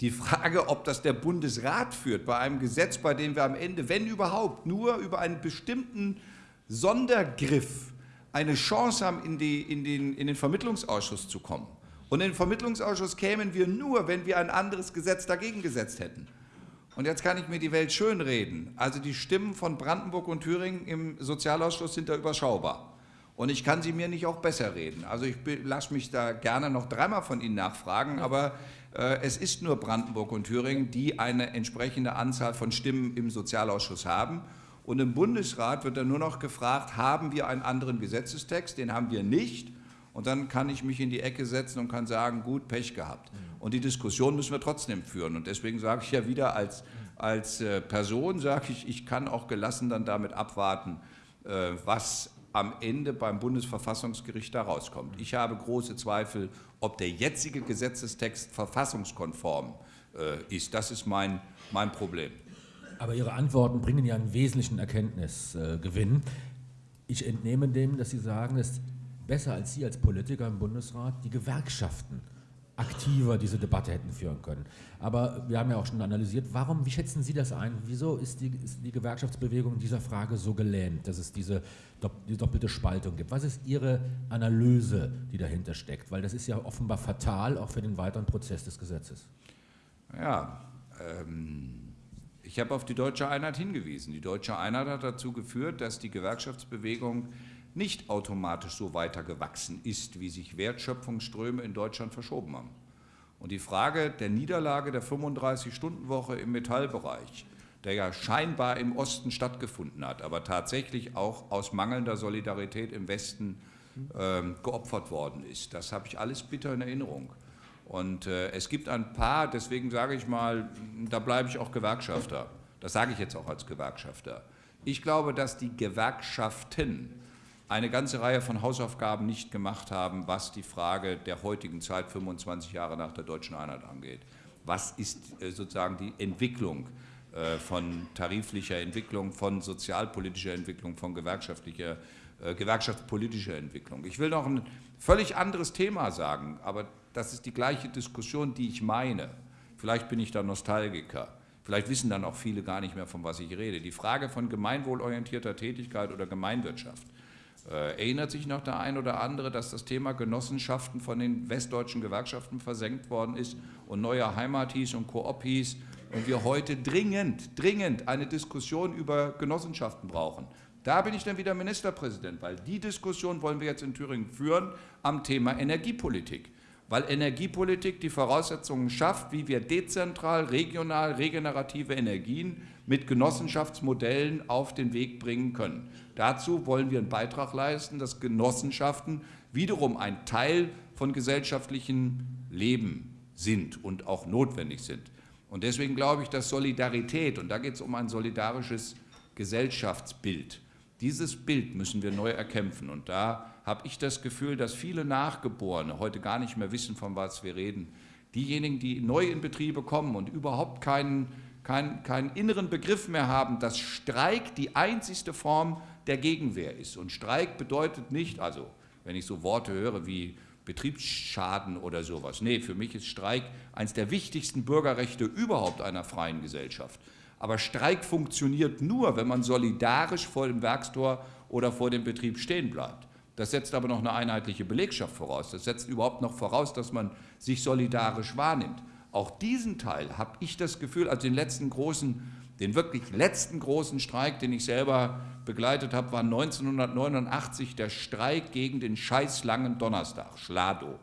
Die Frage, ob das der Bundesrat führt bei einem Gesetz, bei dem wir am Ende, wenn überhaupt, nur über einen bestimmten Sondergriff eine Chance haben, in, die, in, den, in den Vermittlungsausschuss zu kommen. Und in den Vermittlungsausschuss kämen wir nur, wenn wir ein anderes Gesetz dagegen gesetzt hätten. Und jetzt kann ich mir die Welt schönreden. Also die Stimmen von Brandenburg und Thüringen im Sozialausschuss sind da überschaubar. Und ich kann sie mir nicht auch besser reden. Also ich lasse mich da gerne noch dreimal von Ihnen nachfragen, aber äh, es ist nur Brandenburg und Thüringen, die eine entsprechende Anzahl von Stimmen im Sozialausschuss haben. Und im Bundesrat wird dann nur noch gefragt, haben wir einen anderen Gesetzestext? Den haben wir nicht. Und dann kann ich mich in die Ecke setzen und kann sagen, gut, Pech gehabt. Und die Diskussion müssen wir trotzdem führen. Und deswegen sage ich ja wieder als, als äh, Person, sage ich, ich kann auch gelassen dann damit abwarten, äh, was am Ende beim Bundesverfassungsgericht da rauskommt. Ich habe große Zweifel, ob der jetzige Gesetzestext verfassungskonform äh, ist. Das ist mein, mein Problem. Aber Ihre Antworten bringen ja einen wesentlichen Erkenntnisgewinn. Ich entnehme dem, dass Sie sagen, es ist besser als Sie als Politiker im Bundesrat die Gewerkschaften aktiver diese Debatte hätten führen können. Aber wir haben ja auch schon analysiert, warum, wie schätzen Sie das ein? Wieso ist die, ist die Gewerkschaftsbewegung in dieser Frage so gelähmt, dass es diese die doppelte Spaltung gibt? Was ist Ihre Analyse, die dahinter steckt? Weil das ist ja offenbar fatal auch für den weiteren Prozess des Gesetzes. Ja, ähm, ich habe auf die deutsche Einheit hingewiesen. Die deutsche Einheit hat dazu geführt, dass die Gewerkschaftsbewegung nicht automatisch so weiter gewachsen ist, wie sich Wertschöpfungsströme in Deutschland verschoben haben. Und die Frage der Niederlage der 35-Stunden-Woche im Metallbereich, der ja scheinbar im Osten stattgefunden hat, aber tatsächlich auch aus mangelnder Solidarität im Westen äh, geopfert worden ist, das habe ich alles bitter in Erinnerung. Und äh, es gibt ein paar, deswegen sage ich mal, da bleibe ich auch Gewerkschafter. Das sage ich jetzt auch als Gewerkschafter. Ich glaube, dass die Gewerkschaften eine ganze Reihe von Hausaufgaben nicht gemacht haben, was die Frage der heutigen Zeit, 25 Jahre nach der deutschen Einheit angeht. Was ist äh, sozusagen die Entwicklung äh, von tariflicher Entwicklung, von sozialpolitischer Entwicklung, von gewerkschaftlicher, äh, gewerkschaftspolitischer Entwicklung? Ich will noch ein völlig anderes Thema sagen, aber das ist die gleiche Diskussion, die ich meine. Vielleicht bin ich da Nostalgiker. Vielleicht wissen dann auch viele gar nicht mehr, von was ich rede. Die Frage von gemeinwohlorientierter Tätigkeit oder Gemeinwirtschaft erinnert sich noch der ein oder andere, dass das Thema Genossenschaften von den westdeutschen Gewerkschaften versenkt worden ist und neue Heimat hieß und Koop hieß und wir heute dringend, dringend eine Diskussion über Genossenschaften brauchen. Da bin ich dann wieder Ministerpräsident, weil die Diskussion wollen wir jetzt in Thüringen führen am Thema Energiepolitik. Weil Energiepolitik die Voraussetzungen schafft, wie wir dezentral, regional, regenerative Energien mit Genossenschaftsmodellen auf den Weg bringen können. Dazu wollen wir einen Beitrag leisten, dass Genossenschaften wiederum ein Teil von gesellschaftlichem Leben sind und auch notwendig sind. Und deswegen glaube ich, dass Solidarität, und da geht es um ein solidarisches Gesellschaftsbild, dieses Bild müssen wir neu erkämpfen. Und da habe ich das Gefühl, dass viele Nachgeborene heute gar nicht mehr wissen, von was wir reden. Diejenigen, die neu in Betriebe kommen und überhaupt keinen, keinen, keinen inneren Begriff mehr haben, dass Streik die einzigste Form der Gegenwehr ist. Und Streik bedeutet nicht, also wenn ich so Worte höre wie Betriebsschaden oder sowas. Nee, für mich ist Streik eines der wichtigsten Bürgerrechte überhaupt einer freien Gesellschaft. Aber Streik funktioniert nur, wenn man solidarisch vor dem Werkstor oder vor dem Betrieb stehen bleibt. Das setzt aber noch eine einheitliche Belegschaft voraus. Das setzt überhaupt noch voraus, dass man sich solidarisch wahrnimmt. Auch diesen Teil habe ich das Gefühl, als den letzten großen Den wirklich letzten großen Streik, den ich selber begleitet habe, war 1989 der Streik gegen den scheißlangen Donnerstag, Schlado.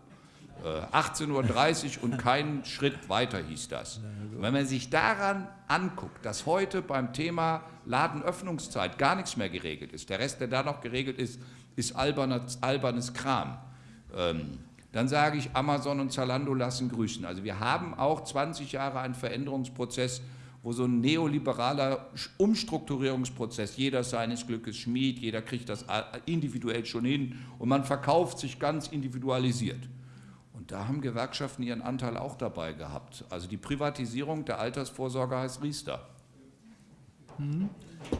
18.30 Uhr und keinen Schritt weiter hieß das. Wenn man sich daran anguckt, dass heute beim Thema Ladenöffnungszeit gar nichts mehr geregelt ist, der Rest, der da noch geregelt ist, ist albernes, albernes Kram. Ähm, dann sage ich, Amazon und Zalando lassen grüßen. Also wir haben auch 20 Jahre einen Veränderungsprozess, wo so ein neoliberaler Umstrukturierungsprozess, jeder seines Glückes Schmied, jeder kriegt das individuell schon hin und man verkauft sich ganz individualisiert. Und da haben Gewerkschaften ihren Anteil auch dabei gehabt. Also die Privatisierung der Altersvorsorge heißt Riester.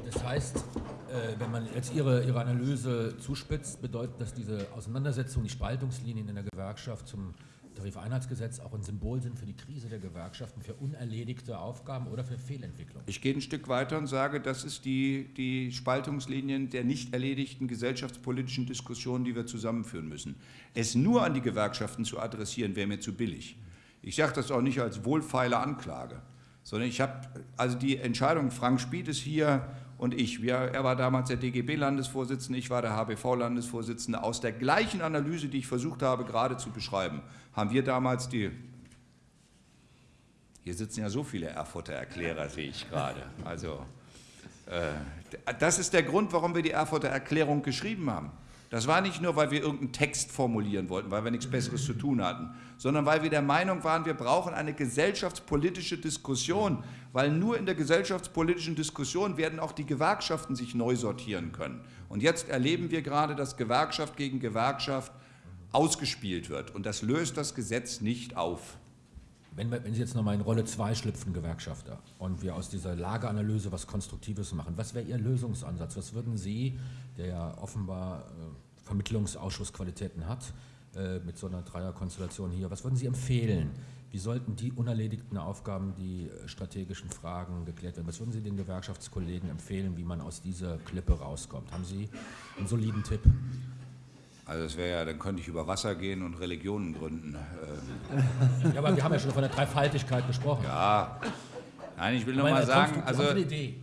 Das heißt, äh, wenn man jetzt Ihre, Ihre Analyse zuspitzt, bedeutet das diese Auseinandersetzung, die Spaltungslinien in der Gewerkschaft zum Tarifeinheitsgesetz auch ein Symbol sind für die Krise der Gewerkschaften, für unerledigte Aufgaben oder für Fehlentwicklung? Ich gehe ein Stück weiter und sage, das ist die, die Spaltungslinien der nicht erledigten gesellschaftspolitischen Diskussionen, die wir zusammenführen müssen. Es nur an die Gewerkschaften zu adressieren, wäre mir zu billig. Ich sage das auch nicht als wohlfeile Anklage, sondern ich habe, also die Entscheidung, Frank Spied ist hier, und ich. Wir, er war damals der DGB-Landesvorsitzende, ich war der HBV-Landesvorsitzende. Aus der gleichen Analyse, die ich versucht habe gerade zu beschreiben, haben wir damals die hier sitzen ja so viele Erfurter Erklärer, sehe ich gerade. Also, äh, das ist der Grund, warum wir die Erfurter Erklärung geschrieben haben. Das war nicht nur, weil wir irgendeinen Text formulieren wollten, weil wir nichts Besseres zu tun hatten, sondern weil wir der Meinung waren, wir brauchen eine gesellschaftspolitische Diskussion, weil nur in der gesellschaftspolitischen Diskussion werden auch die Gewerkschaften sich neu sortieren können. Und jetzt erleben wir gerade, dass Gewerkschaft gegen Gewerkschaft ausgespielt wird. Und das löst das Gesetz nicht auf. Wenn, wenn Sie jetzt nochmal in Rolle 2 schlüpfen, Gewerkschafter, und wir aus dieser Lageanalyse was Konstruktives machen, was wäre Ihr Lösungsansatz? Was würden Sie, der ja offenbar äh, Vermittlungsausschussqualitäten hat, äh, mit so einer Dreierkonstellation hier, was würden Sie empfehlen? Wie sollten die unerledigten Aufgaben, die äh, strategischen Fragen geklärt werden? Was würden Sie den Gewerkschaftskollegen empfehlen, wie man aus dieser Klippe rauskommt? Haben Sie einen soliden Tipp? Also das wäre ja, dann könnte ich über Wasser gehen und Religionen gründen. Ja, aber wir haben ja schon von der Dreifaltigkeit gesprochen. Ja, nein, ich will nur mal sagen, also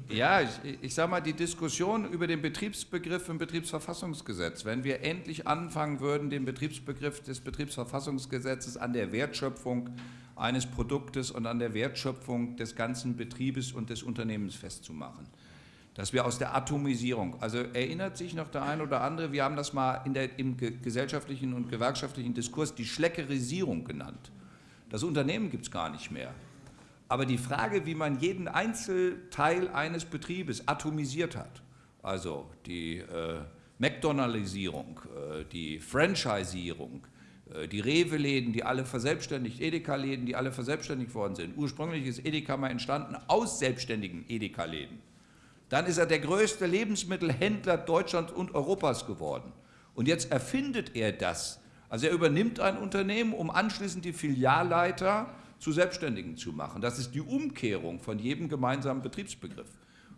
ja, ich, ich sage mal, die Diskussion über den Betriebsbegriff im Betriebsverfassungsgesetz, wenn wir endlich anfangen würden, den Betriebsbegriff des Betriebsverfassungsgesetzes an der Wertschöpfung eines Produktes und an der Wertschöpfung des ganzen Betriebes und des Unternehmens festzumachen dass wir aus der Atomisierung, also erinnert sich noch der eine oder andere, wir haben das mal in der, im gesellschaftlichen und gewerkschaftlichen Diskurs die Schleckerisierung genannt. Das Unternehmen gibt es gar nicht mehr. Aber die Frage, wie man jeden Einzelteil eines Betriebes atomisiert hat, also die äh, McDonaldisierung, äh, die Franchisierung, äh, die Rewe-Läden, die alle verselbstständigt, Edeka-Läden, die alle verselbstständigt worden sind. Ursprünglich ist Edeka mal entstanden aus selbstständigen Edeka-Läden. Dann ist er der größte Lebensmittelhändler Deutschlands und Europas geworden. Und jetzt erfindet er das. Also er übernimmt ein Unternehmen, um anschließend die Filialleiter zu Selbstständigen zu machen. Das ist die Umkehrung von jedem gemeinsamen Betriebsbegriff.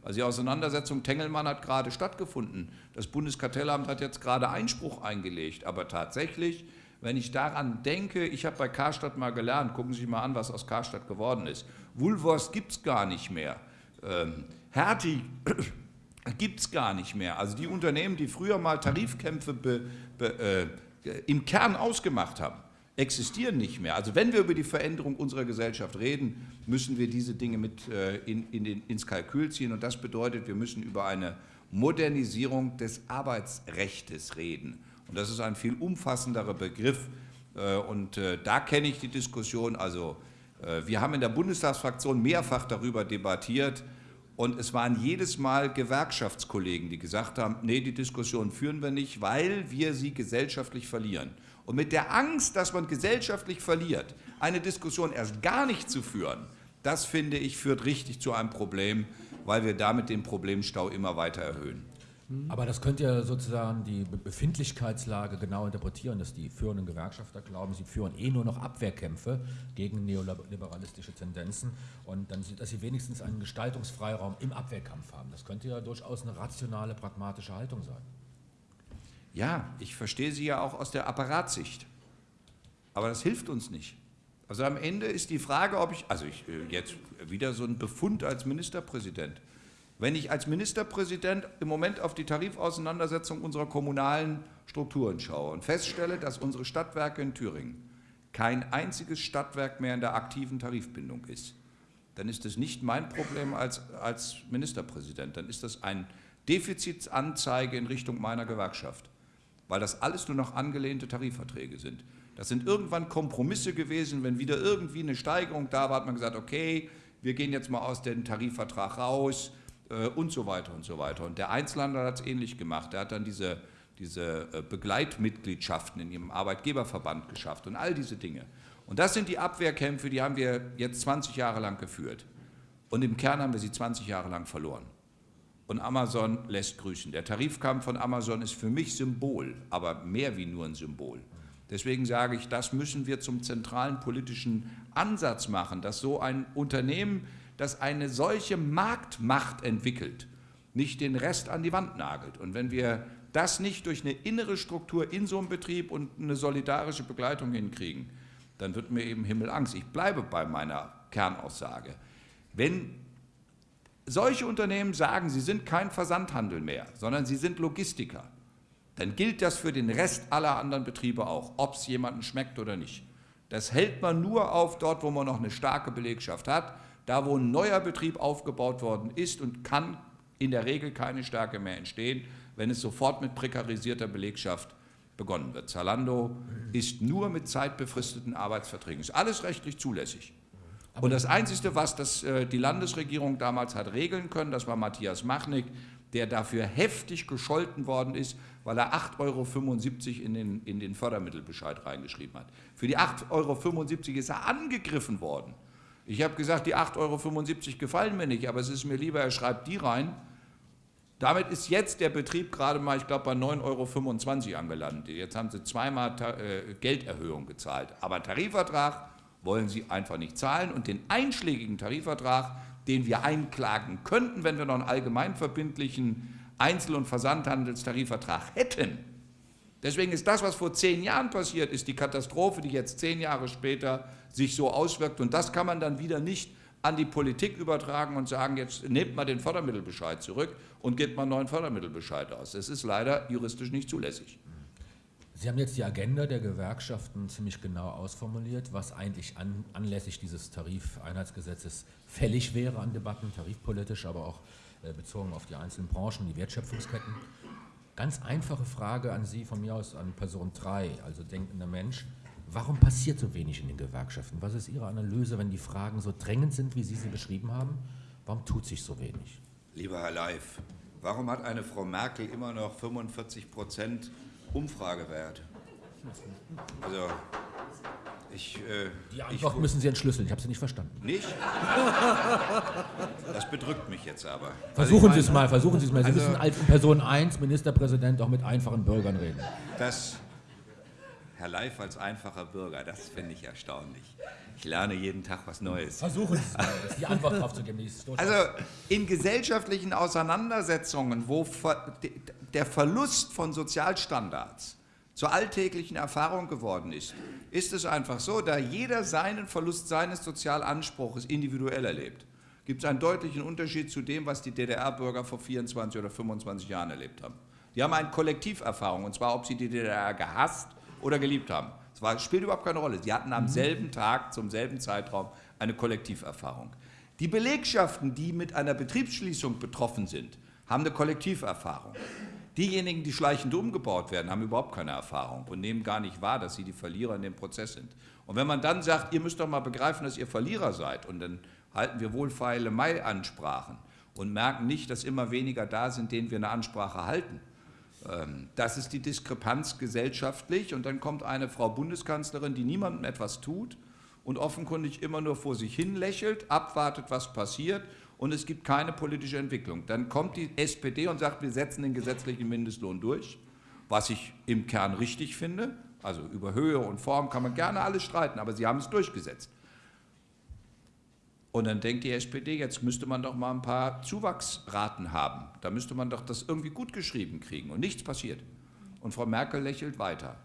Also die Auseinandersetzung Tengelmann hat gerade stattgefunden. Das Bundeskartellamt hat jetzt gerade Einspruch eingelegt. Aber tatsächlich, wenn ich daran denke, ich habe bei Karstadt mal gelernt, gucken Sie sich mal an, was aus Karstadt geworden ist. Woolworths gibt es gar nicht mehr. Ähm, Hertie gibt es gar nicht mehr. Also die Unternehmen, die früher mal Tarifkämpfe be, be, äh, im Kern ausgemacht haben, existieren nicht mehr. Also wenn wir über die Veränderung unserer Gesellschaft reden, müssen wir diese Dinge mit äh, in, in den, ins Kalkül ziehen. Und das bedeutet, wir müssen über eine Modernisierung des Arbeitsrechts reden. Und das ist ein viel umfassenderer Begriff. Äh, und äh, da kenne ich die Diskussion. Also wir haben in der Bundestagsfraktion mehrfach darüber debattiert, und es waren jedes Mal Gewerkschaftskollegen, die gesagt haben, nee, die Diskussion führen wir nicht, weil wir sie gesellschaftlich verlieren. Und mit der Angst, dass man gesellschaftlich verliert, eine Diskussion erst gar nicht zu führen, das finde ich führt richtig zu einem Problem, weil wir damit den Problemstau immer weiter erhöhen. Mhm. Aber das könnte ja sozusagen die Befindlichkeitslage genau interpretieren, dass die führenden Gewerkschafter glauben, sie führen eh nur noch Abwehrkämpfe gegen neoliberalistische Tendenzen und dann, dass sie wenigstens einen Gestaltungsfreiraum im Abwehrkampf haben. Das könnte ja durchaus eine rationale, pragmatische Haltung sein. Ja, ich verstehe sie ja auch aus der Apparatsicht. Aber das hilft uns nicht. Also am Ende ist die Frage, ob ich, also ich äh, jetzt wieder so ein Befund als Ministerpräsident. Wenn ich als Ministerpräsident im Moment auf die Tarifauseinandersetzung unserer kommunalen Strukturen schaue und feststelle, dass unsere Stadtwerke in Thüringen kein einziges Stadtwerk mehr in der aktiven Tarifbindung ist, dann ist das nicht mein Problem als, als Ministerpräsident, dann ist das ein Defizitsanzeige in Richtung meiner Gewerkschaft, weil das alles nur noch angelehnte Tarifverträge sind. Das sind irgendwann Kompromisse gewesen, wenn wieder irgendwie eine Steigerung da war, hat man gesagt, okay, wir gehen jetzt mal aus dem Tarifvertrag raus und so weiter und so weiter. Und der Einzelhandel hat es ähnlich gemacht. Er hat dann diese, diese äh, Begleitmitgliedschaften in ihrem Arbeitgeberverband geschafft und all diese Dinge. Und das sind die Abwehrkämpfe, die haben wir jetzt 20 Jahre lang geführt. Und im Kern haben wir sie 20 Jahre lang verloren. Und Amazon lässt grüßen. Der Tarifkampf von Amazon ist für mich Symbol, aber mehr wie nur ein Symbol. Deswegen sage ich, das müssen wir zum zentralen politischen Ansatz machen, dass so ein Unternehmen, das eine solche Marktmacht entwickelt, nicht den Rest an die Wand nagelt. Und wenn wir das nicht durch eine innere Struktur in so einem Betrieb und eine solidarische Begleitung hinkriegen, dann wird mir eben Himmelangst. Ich bleibe bei meiner Kernaussage. Wenn solche Unternehmen sagen, sie sind kein Versandhandel mehr, sondern sie sind Logistiker, dann gilt das für den Rest aller anderen Betriebe auch, ob es jemandem schmeckt oder nicht. Das hält man nur auf dort, wo man noch eine starke Belegschaft hat. Da, wo ein neuer Betrieb aufgebaut worden ist und kann in der Regel keine Stärke mehr entstehen, wenn es sofort mit prekarisierter Belegschaft begonnen wird. Zalando ist nur mit zeitbefristeten Arbeitsverträgen. Ist alles rechtlich zulässig. Und das Einzige, was das, äh, die Landesregierung damals hat regeln können, das war Matthias Machnik, der dafür heftig gescholten worden ist, weil er 8,75 Euro in den, in den Fördermittelbescheid reingeschrieben hat. Für die 8,75 Euro ist er angegriffen worden. Ich habe gesagt, die 8,75 Euro gefallen mir nicht, aber es ist mir lieber, er schreibt die rein, damit ist jetzt der Betrieb gerade mal, ich glaube, bei 9,25 Euro angelandet. Jetzt haben sie zweimal äh, Gelderhöhung gezahlt. Aber Tarifvertrag wollen sie einfach nicht zahlen. Und den einschlägigen Tarifvertrag, den wir einklagen könnten, wenn wir noch einen allgemeinverbindlichen Einzel- und Versandhandelstarifvertrag hätten, Deswegen ist das, was vor zehn Jahren passiert ist, die Katastrophe, die jetzt zehn Jahre später sich so auswirkt. Und das kann man dann wieder nicht an die Politik übertragen und sagen, jetzt nehmt mal den Fördermittelbescheid zurück und gebt mal einen neuen Fördermittelbescheid aus. Das ist leider juristisch nicht zulässig. Sie haben jetzt die Agenda der Gewerkschaften ziemlich genau ausformuliert, was eigentlich an, anlässlich dieses Tarifeinheitsgesetzes fällig wäre an Debatten, tarifpolitisch, aber auch äh, bezogen auf die einzelnen Branchen, die Wertschöpfungsketten. Ganz einfache Frage an Sie von mir aus an Person 3, also denkender Mensch. Warum passiert so wenig in den Gewerkschaften? Was ist Ihre Analyse, wenn die Fragen so drängend sind, wie Sie sie beschrieben haben? Warum tut sich so wenig? Lieber Herr Leif, warum hat eine Frau Merkel immer noch 45 Prozent Umfragewert? Also, ich, äh, die Antwort ich, müssen Sie entschlüsseln, ich habe Sie nicht verstanden. Nicht? Das bedrückt mich jetzt aber. Versuchen also Sie es mal, versuchen Sie es mal. Sie also, müssen als Person 1, Ministerpräsident, auch mit einfachen Bürgern reden. Das, Herr Leif als einfacher Bürger, das finde ich erstaunlich. Ich lerne jeden Tag was Neues. Versuchen Sie es, die Antwort drauf zu geben. Also in gesellschaftlichen Auseinandersetzungen, wo der Verlust von Sozialstandards zur alltäglichen Erfahrung geworden ist, ist es einfach so, da jeder seinen Verlust seines Sozialanspruches individuell erlebt, gibt es einen deutlichen Unterschied zu dem, was die DDR-Bürger vor 24 oder 25 Jahren erlebt haben. Die haben eine Kollektiverfahrung, und zwar, ob sie die DDR gehasst oder geliebt haben. Das spielt überhaupt keine Rolle. Sie hatten am mhm. selben Tag, zum selben Zeitraum eine Kollektiverfahrung. Die Belegschaften, die mit einer Betriebsschließung betroffen sind, haben eine Kollektiverfahrung. Diejenigen, die schleichend umgebaut werden, haben überhaupt keine Erfahrung und nehmen gar nicht wahr, dass sie die Verlierer in dem Prozess sind. Und wenn man dann sagt, ihr müsst doch mal begreifen, dass ihr Verlierer seid, und dann halten wir wohlfeile Mai-Ansprachen und merken nicht, dass immer weniger da sind, denen wir eine Ansprache halten, ähm, das ist die Diskrepanz gesellschaftlich. Und dann kommt eine Frau Bundeskanzlerin, die niemandem etwas tut und offenkundig immer nur vor sich hin lächelt, abwartet, was passiert und es gibt keine politische Entwicklung. Dann kommt die SPD und sagt, wir setzen den gesetzlichen Mindestlohn durch, was ich im Kern richtig finde. Also über Höhe und Form kann man gerne alles streiten, aber sie haben es durchgesetzt. Und dann denkt die SPD, jetzt müsste man doch mal ein paar Zuwachsraten haben. Da müsste man doch das irgendwie gut geschrieben kriegen. Und nichts passiert. Und Frau Merkel lächelt weiter.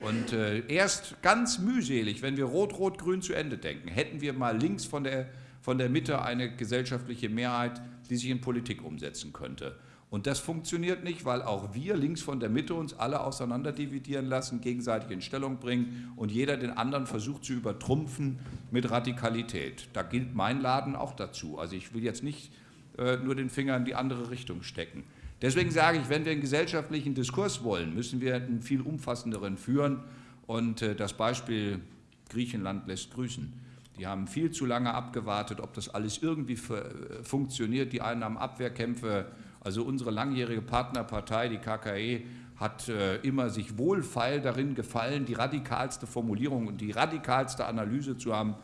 Und äh, erst ganz mühselig, wenn wir Rot-Rot-Grün zu Ende denken, hätten wir mal links von der, von der Mitte eine gesellschaftliche Mehrheit, die sich in Politik umsetzen könnte. Und das funktioniert nicht, weil auch wir links von der Mitte uns alle auseinanderdividieren lassen, gegenseitig in Stellung bringen und jeder den anderen versucht zu übertrumpfen mit Radikalität. Da gilt mein Laden auch dazu. Also ich will jetzt nicht äh, nur den Finger in die andere Richtung stecken. Deswegen sage ich, wenn wir einen gesellschaftlichen Diskurs wollen, müssen wir einen viel umfassenderen führen. Und äh, das Beispiel Griechenland lässt grüßen. Die haben viel zu lange abgewartet, ob das alles irgendwie äh, funktioniert. Die einen haben Abwehrkämpfe also unsere langjährige Partnerpartei, die KKE, hat äh, immer sich wohlfeil darin gefallen, die radikalste Formulierung und die radikalste Analyse zu haben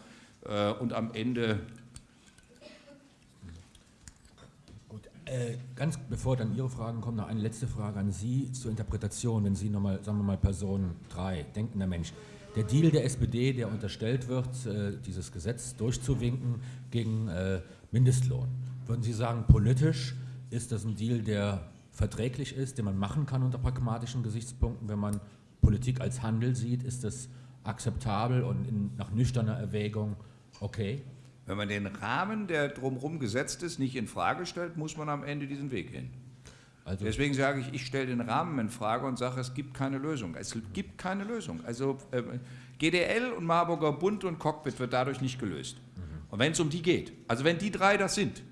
äh, und am Ende Gut, äh, ganz bevor dann Ihre Fragen kommen, noch eine letzte Frage an Sie zur Interpretation, wenn Sie nochmal, sagen wir mal, Person 3, denkender Mensch. Der Deal der SPD, der unterstellt wird, äh, dieses Gesetz durchzuwinken gegen äh, Mindestlohn, würden Sie sagen, politisch ist das ein Deal, der verträglich ist, den man machen kann unter pragmatischen Gesichtspunkten? Wenn man Politik als Handel sieht, ist das akzeptabel und in, nach nüchterner Erwägung okay? Wenn man den Rahmen, der drumherum gesetzt ist, nicht in Frage stellt, muss man am Ende diesen Weg gehen. Also Deswegen sage ich, ich stelle den Rahmen in Frage und sage, es gibt keine Lösung. Es gibt keine Lösung. Also äh, GDL und Marburger Bund und Cockpit wird dadurch nicht gelöst. Mhm. Und wenn es um die geht, also wenn die drei das sind,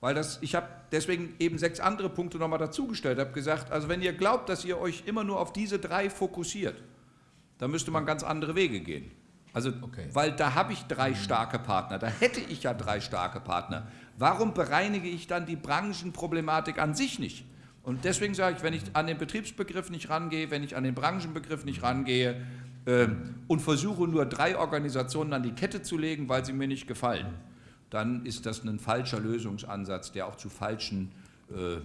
weil das, ich habe deswegen eben sechs andere Punkte nochmal dazugestellt, habe gesagt, also wenn ihr glaubt, dass ihr euch immer nur auf diese drei fokussiert, dann müsste man ganz andere Wege gehen. Also, okay. weil da habe ich drei starke Partner, da hätte ich ja drei starke Partner. Warum bereinige ich dann die Branchenproblematik an sich nicht? Und deswegen sage ich, wenn ich an den Betriebsbegriff nicht rangehe, wenn ich an den Branchenbegriff nicht rangehe äh, und versuche nur drei Organisationen an die Kette zu legen, weil sie mir nicht gefallen, dann ist das ein falscher Lösungsansatz, der auch zu falschen äh,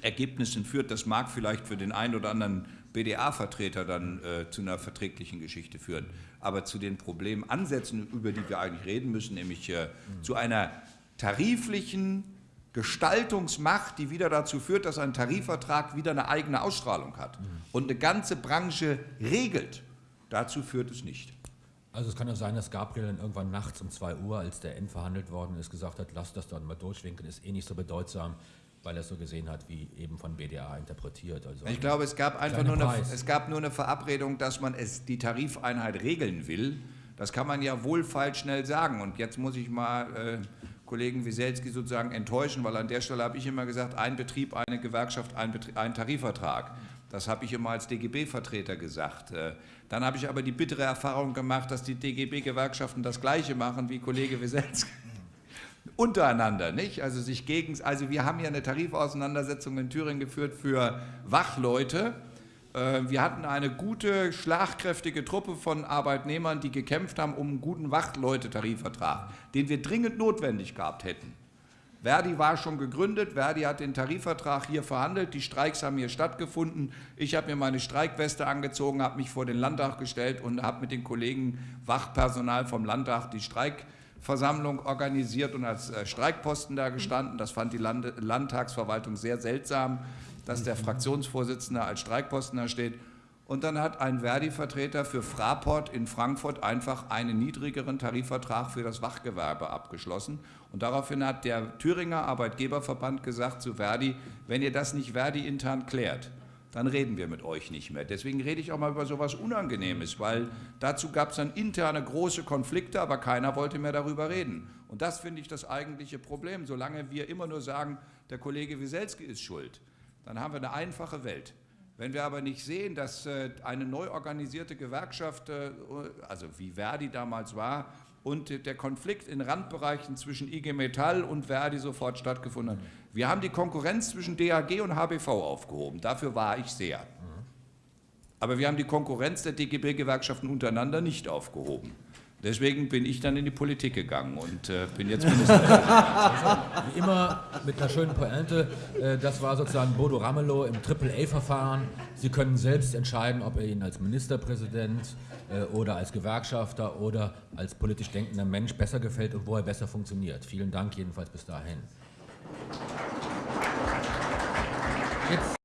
Ergebnissen führt. Das mag vielleicht für den einen oder anderen BDA-Vertreter dann äh, zu einer verträglichen Geschichte führen. Aber zu den Problemansätzen, über die wir eigentlich reden müssen, nämlich äh, zu einer tariflichen Gestaltungsmacht, die wieder dazu führt, dass ein Tarifvertrag wieder eine eigene Ausstrahlung hat und eine ganze Branche regelt, dazu führt es nicht. Also es kann ja sein, dass Gabriel dann irgendwann nachts um 2 Uhr, als der End verhandelt worden ist, gesagt hat, lass das dann mal durchwinken, ist eh nicht so bedeutsam, weil er es so gesehen hat, wie eben von BDA interpretiert. Also ich glaube, es gab einfach nur eine, es gab nur eine Verabredung, dass man es, die Tarifeinheit regeln will. Das kann man ja wohlfeil schnell sagen. Und jetzt muss ich mal äh, Kollegen Wieselski sozusagen enttäuschen, weil an der Stelle habe ich immer gesagt, ein Betrieb, eine Gewerkschaft, ein, Betrieb, ein Tarifvertrag. Das habe ich immer als DGB-Vertreter gesagt. Äh, dann habe ich aber die bittere Erfahrung gemacht, dass die DGB-Gewerkschaften das Gleiche machen wie Kollege Wieselski. Untereinander, nicht? Also sich gegen, also wir haben ja eine Tarifauseinandersetzung in Thüringen geführt für Wachleute. Äh, wir hatten eine gute, schlagkräftige Truppe von Arbeitnehmern, die gekämpft haben um einen guten Wachleute-Tarifvertrag, den wir dringend notwendig gehabt hätten. Verdi war schon gegründet, Verdi hat den Tarifvertrag hier verhandelt, die Streiks haben hier stattgefunden. Ich habe mir meine Streikweste angezogen, habe mich vor den Landtag gestellt und habe mit den Kollegen Wachpersonal vom Landtag die Streikversammlung organisiert und als äh, Streikposten da gestanden. Das fand die Land Landtagsverwaltung sehr seltsam, dass der Fraktionsvorsitzende als Streikposten da steht. Und dann hat ein Verdi-Vertreter für Fraport in Frankfurt einfach einen niedrigeren Tarifvertrag für das Wachgewerbe abgeschlossen. Und daraufhin hat der Thüringer Arbeitgeberverband gesagt zu Verdi, wenn ihr das nicht Verdi intern klärt, dann reden wir mit euch nicht mehr. Deswegen rede ich auch mal über so etwas Unangenehmes, weil dazu gab es dann interne große Konflikte, aber keiner wollte mehr darüber reden. Und das finde ich das eigentliche Problem. Solange wir immer nur sagen, der Kollege Wieselski ist schuld, dann haben wir eine einfache Welt. Wenn wir aber nicht sehen, dass äh, eine neu organisierte Gewerkschaft, äh, also wie Verdi damals war, und der Konflikt in Randbereichen zwischen IG Metall und Verdi sofort stattgefunden hat. Wir haben die Konkurrenz zwischen DAG und HBV aufgehoben. Dafür war ich sehr. Aber wir haben die Konkurrenz der DGB-Gewerkschaften untereinander nicht aufgehoben. Deswegen bin ich dann in die Politik gegangen und äh, bin jetzt Ministerpräsident. Also, wie immer mit einer schönen Pointe, äh, das war sozusagen Bodo Ramelow im AAA-Verfahren. Sie können selbst entscheiden, ob er Ihnen als Ministerpräsident äh, oder als Gewerkschafter oder als politisch denkender Mensch besser gefällt und wo er besser funktioniert. Vielen Dank jedenfalls bis dahin. Jetzt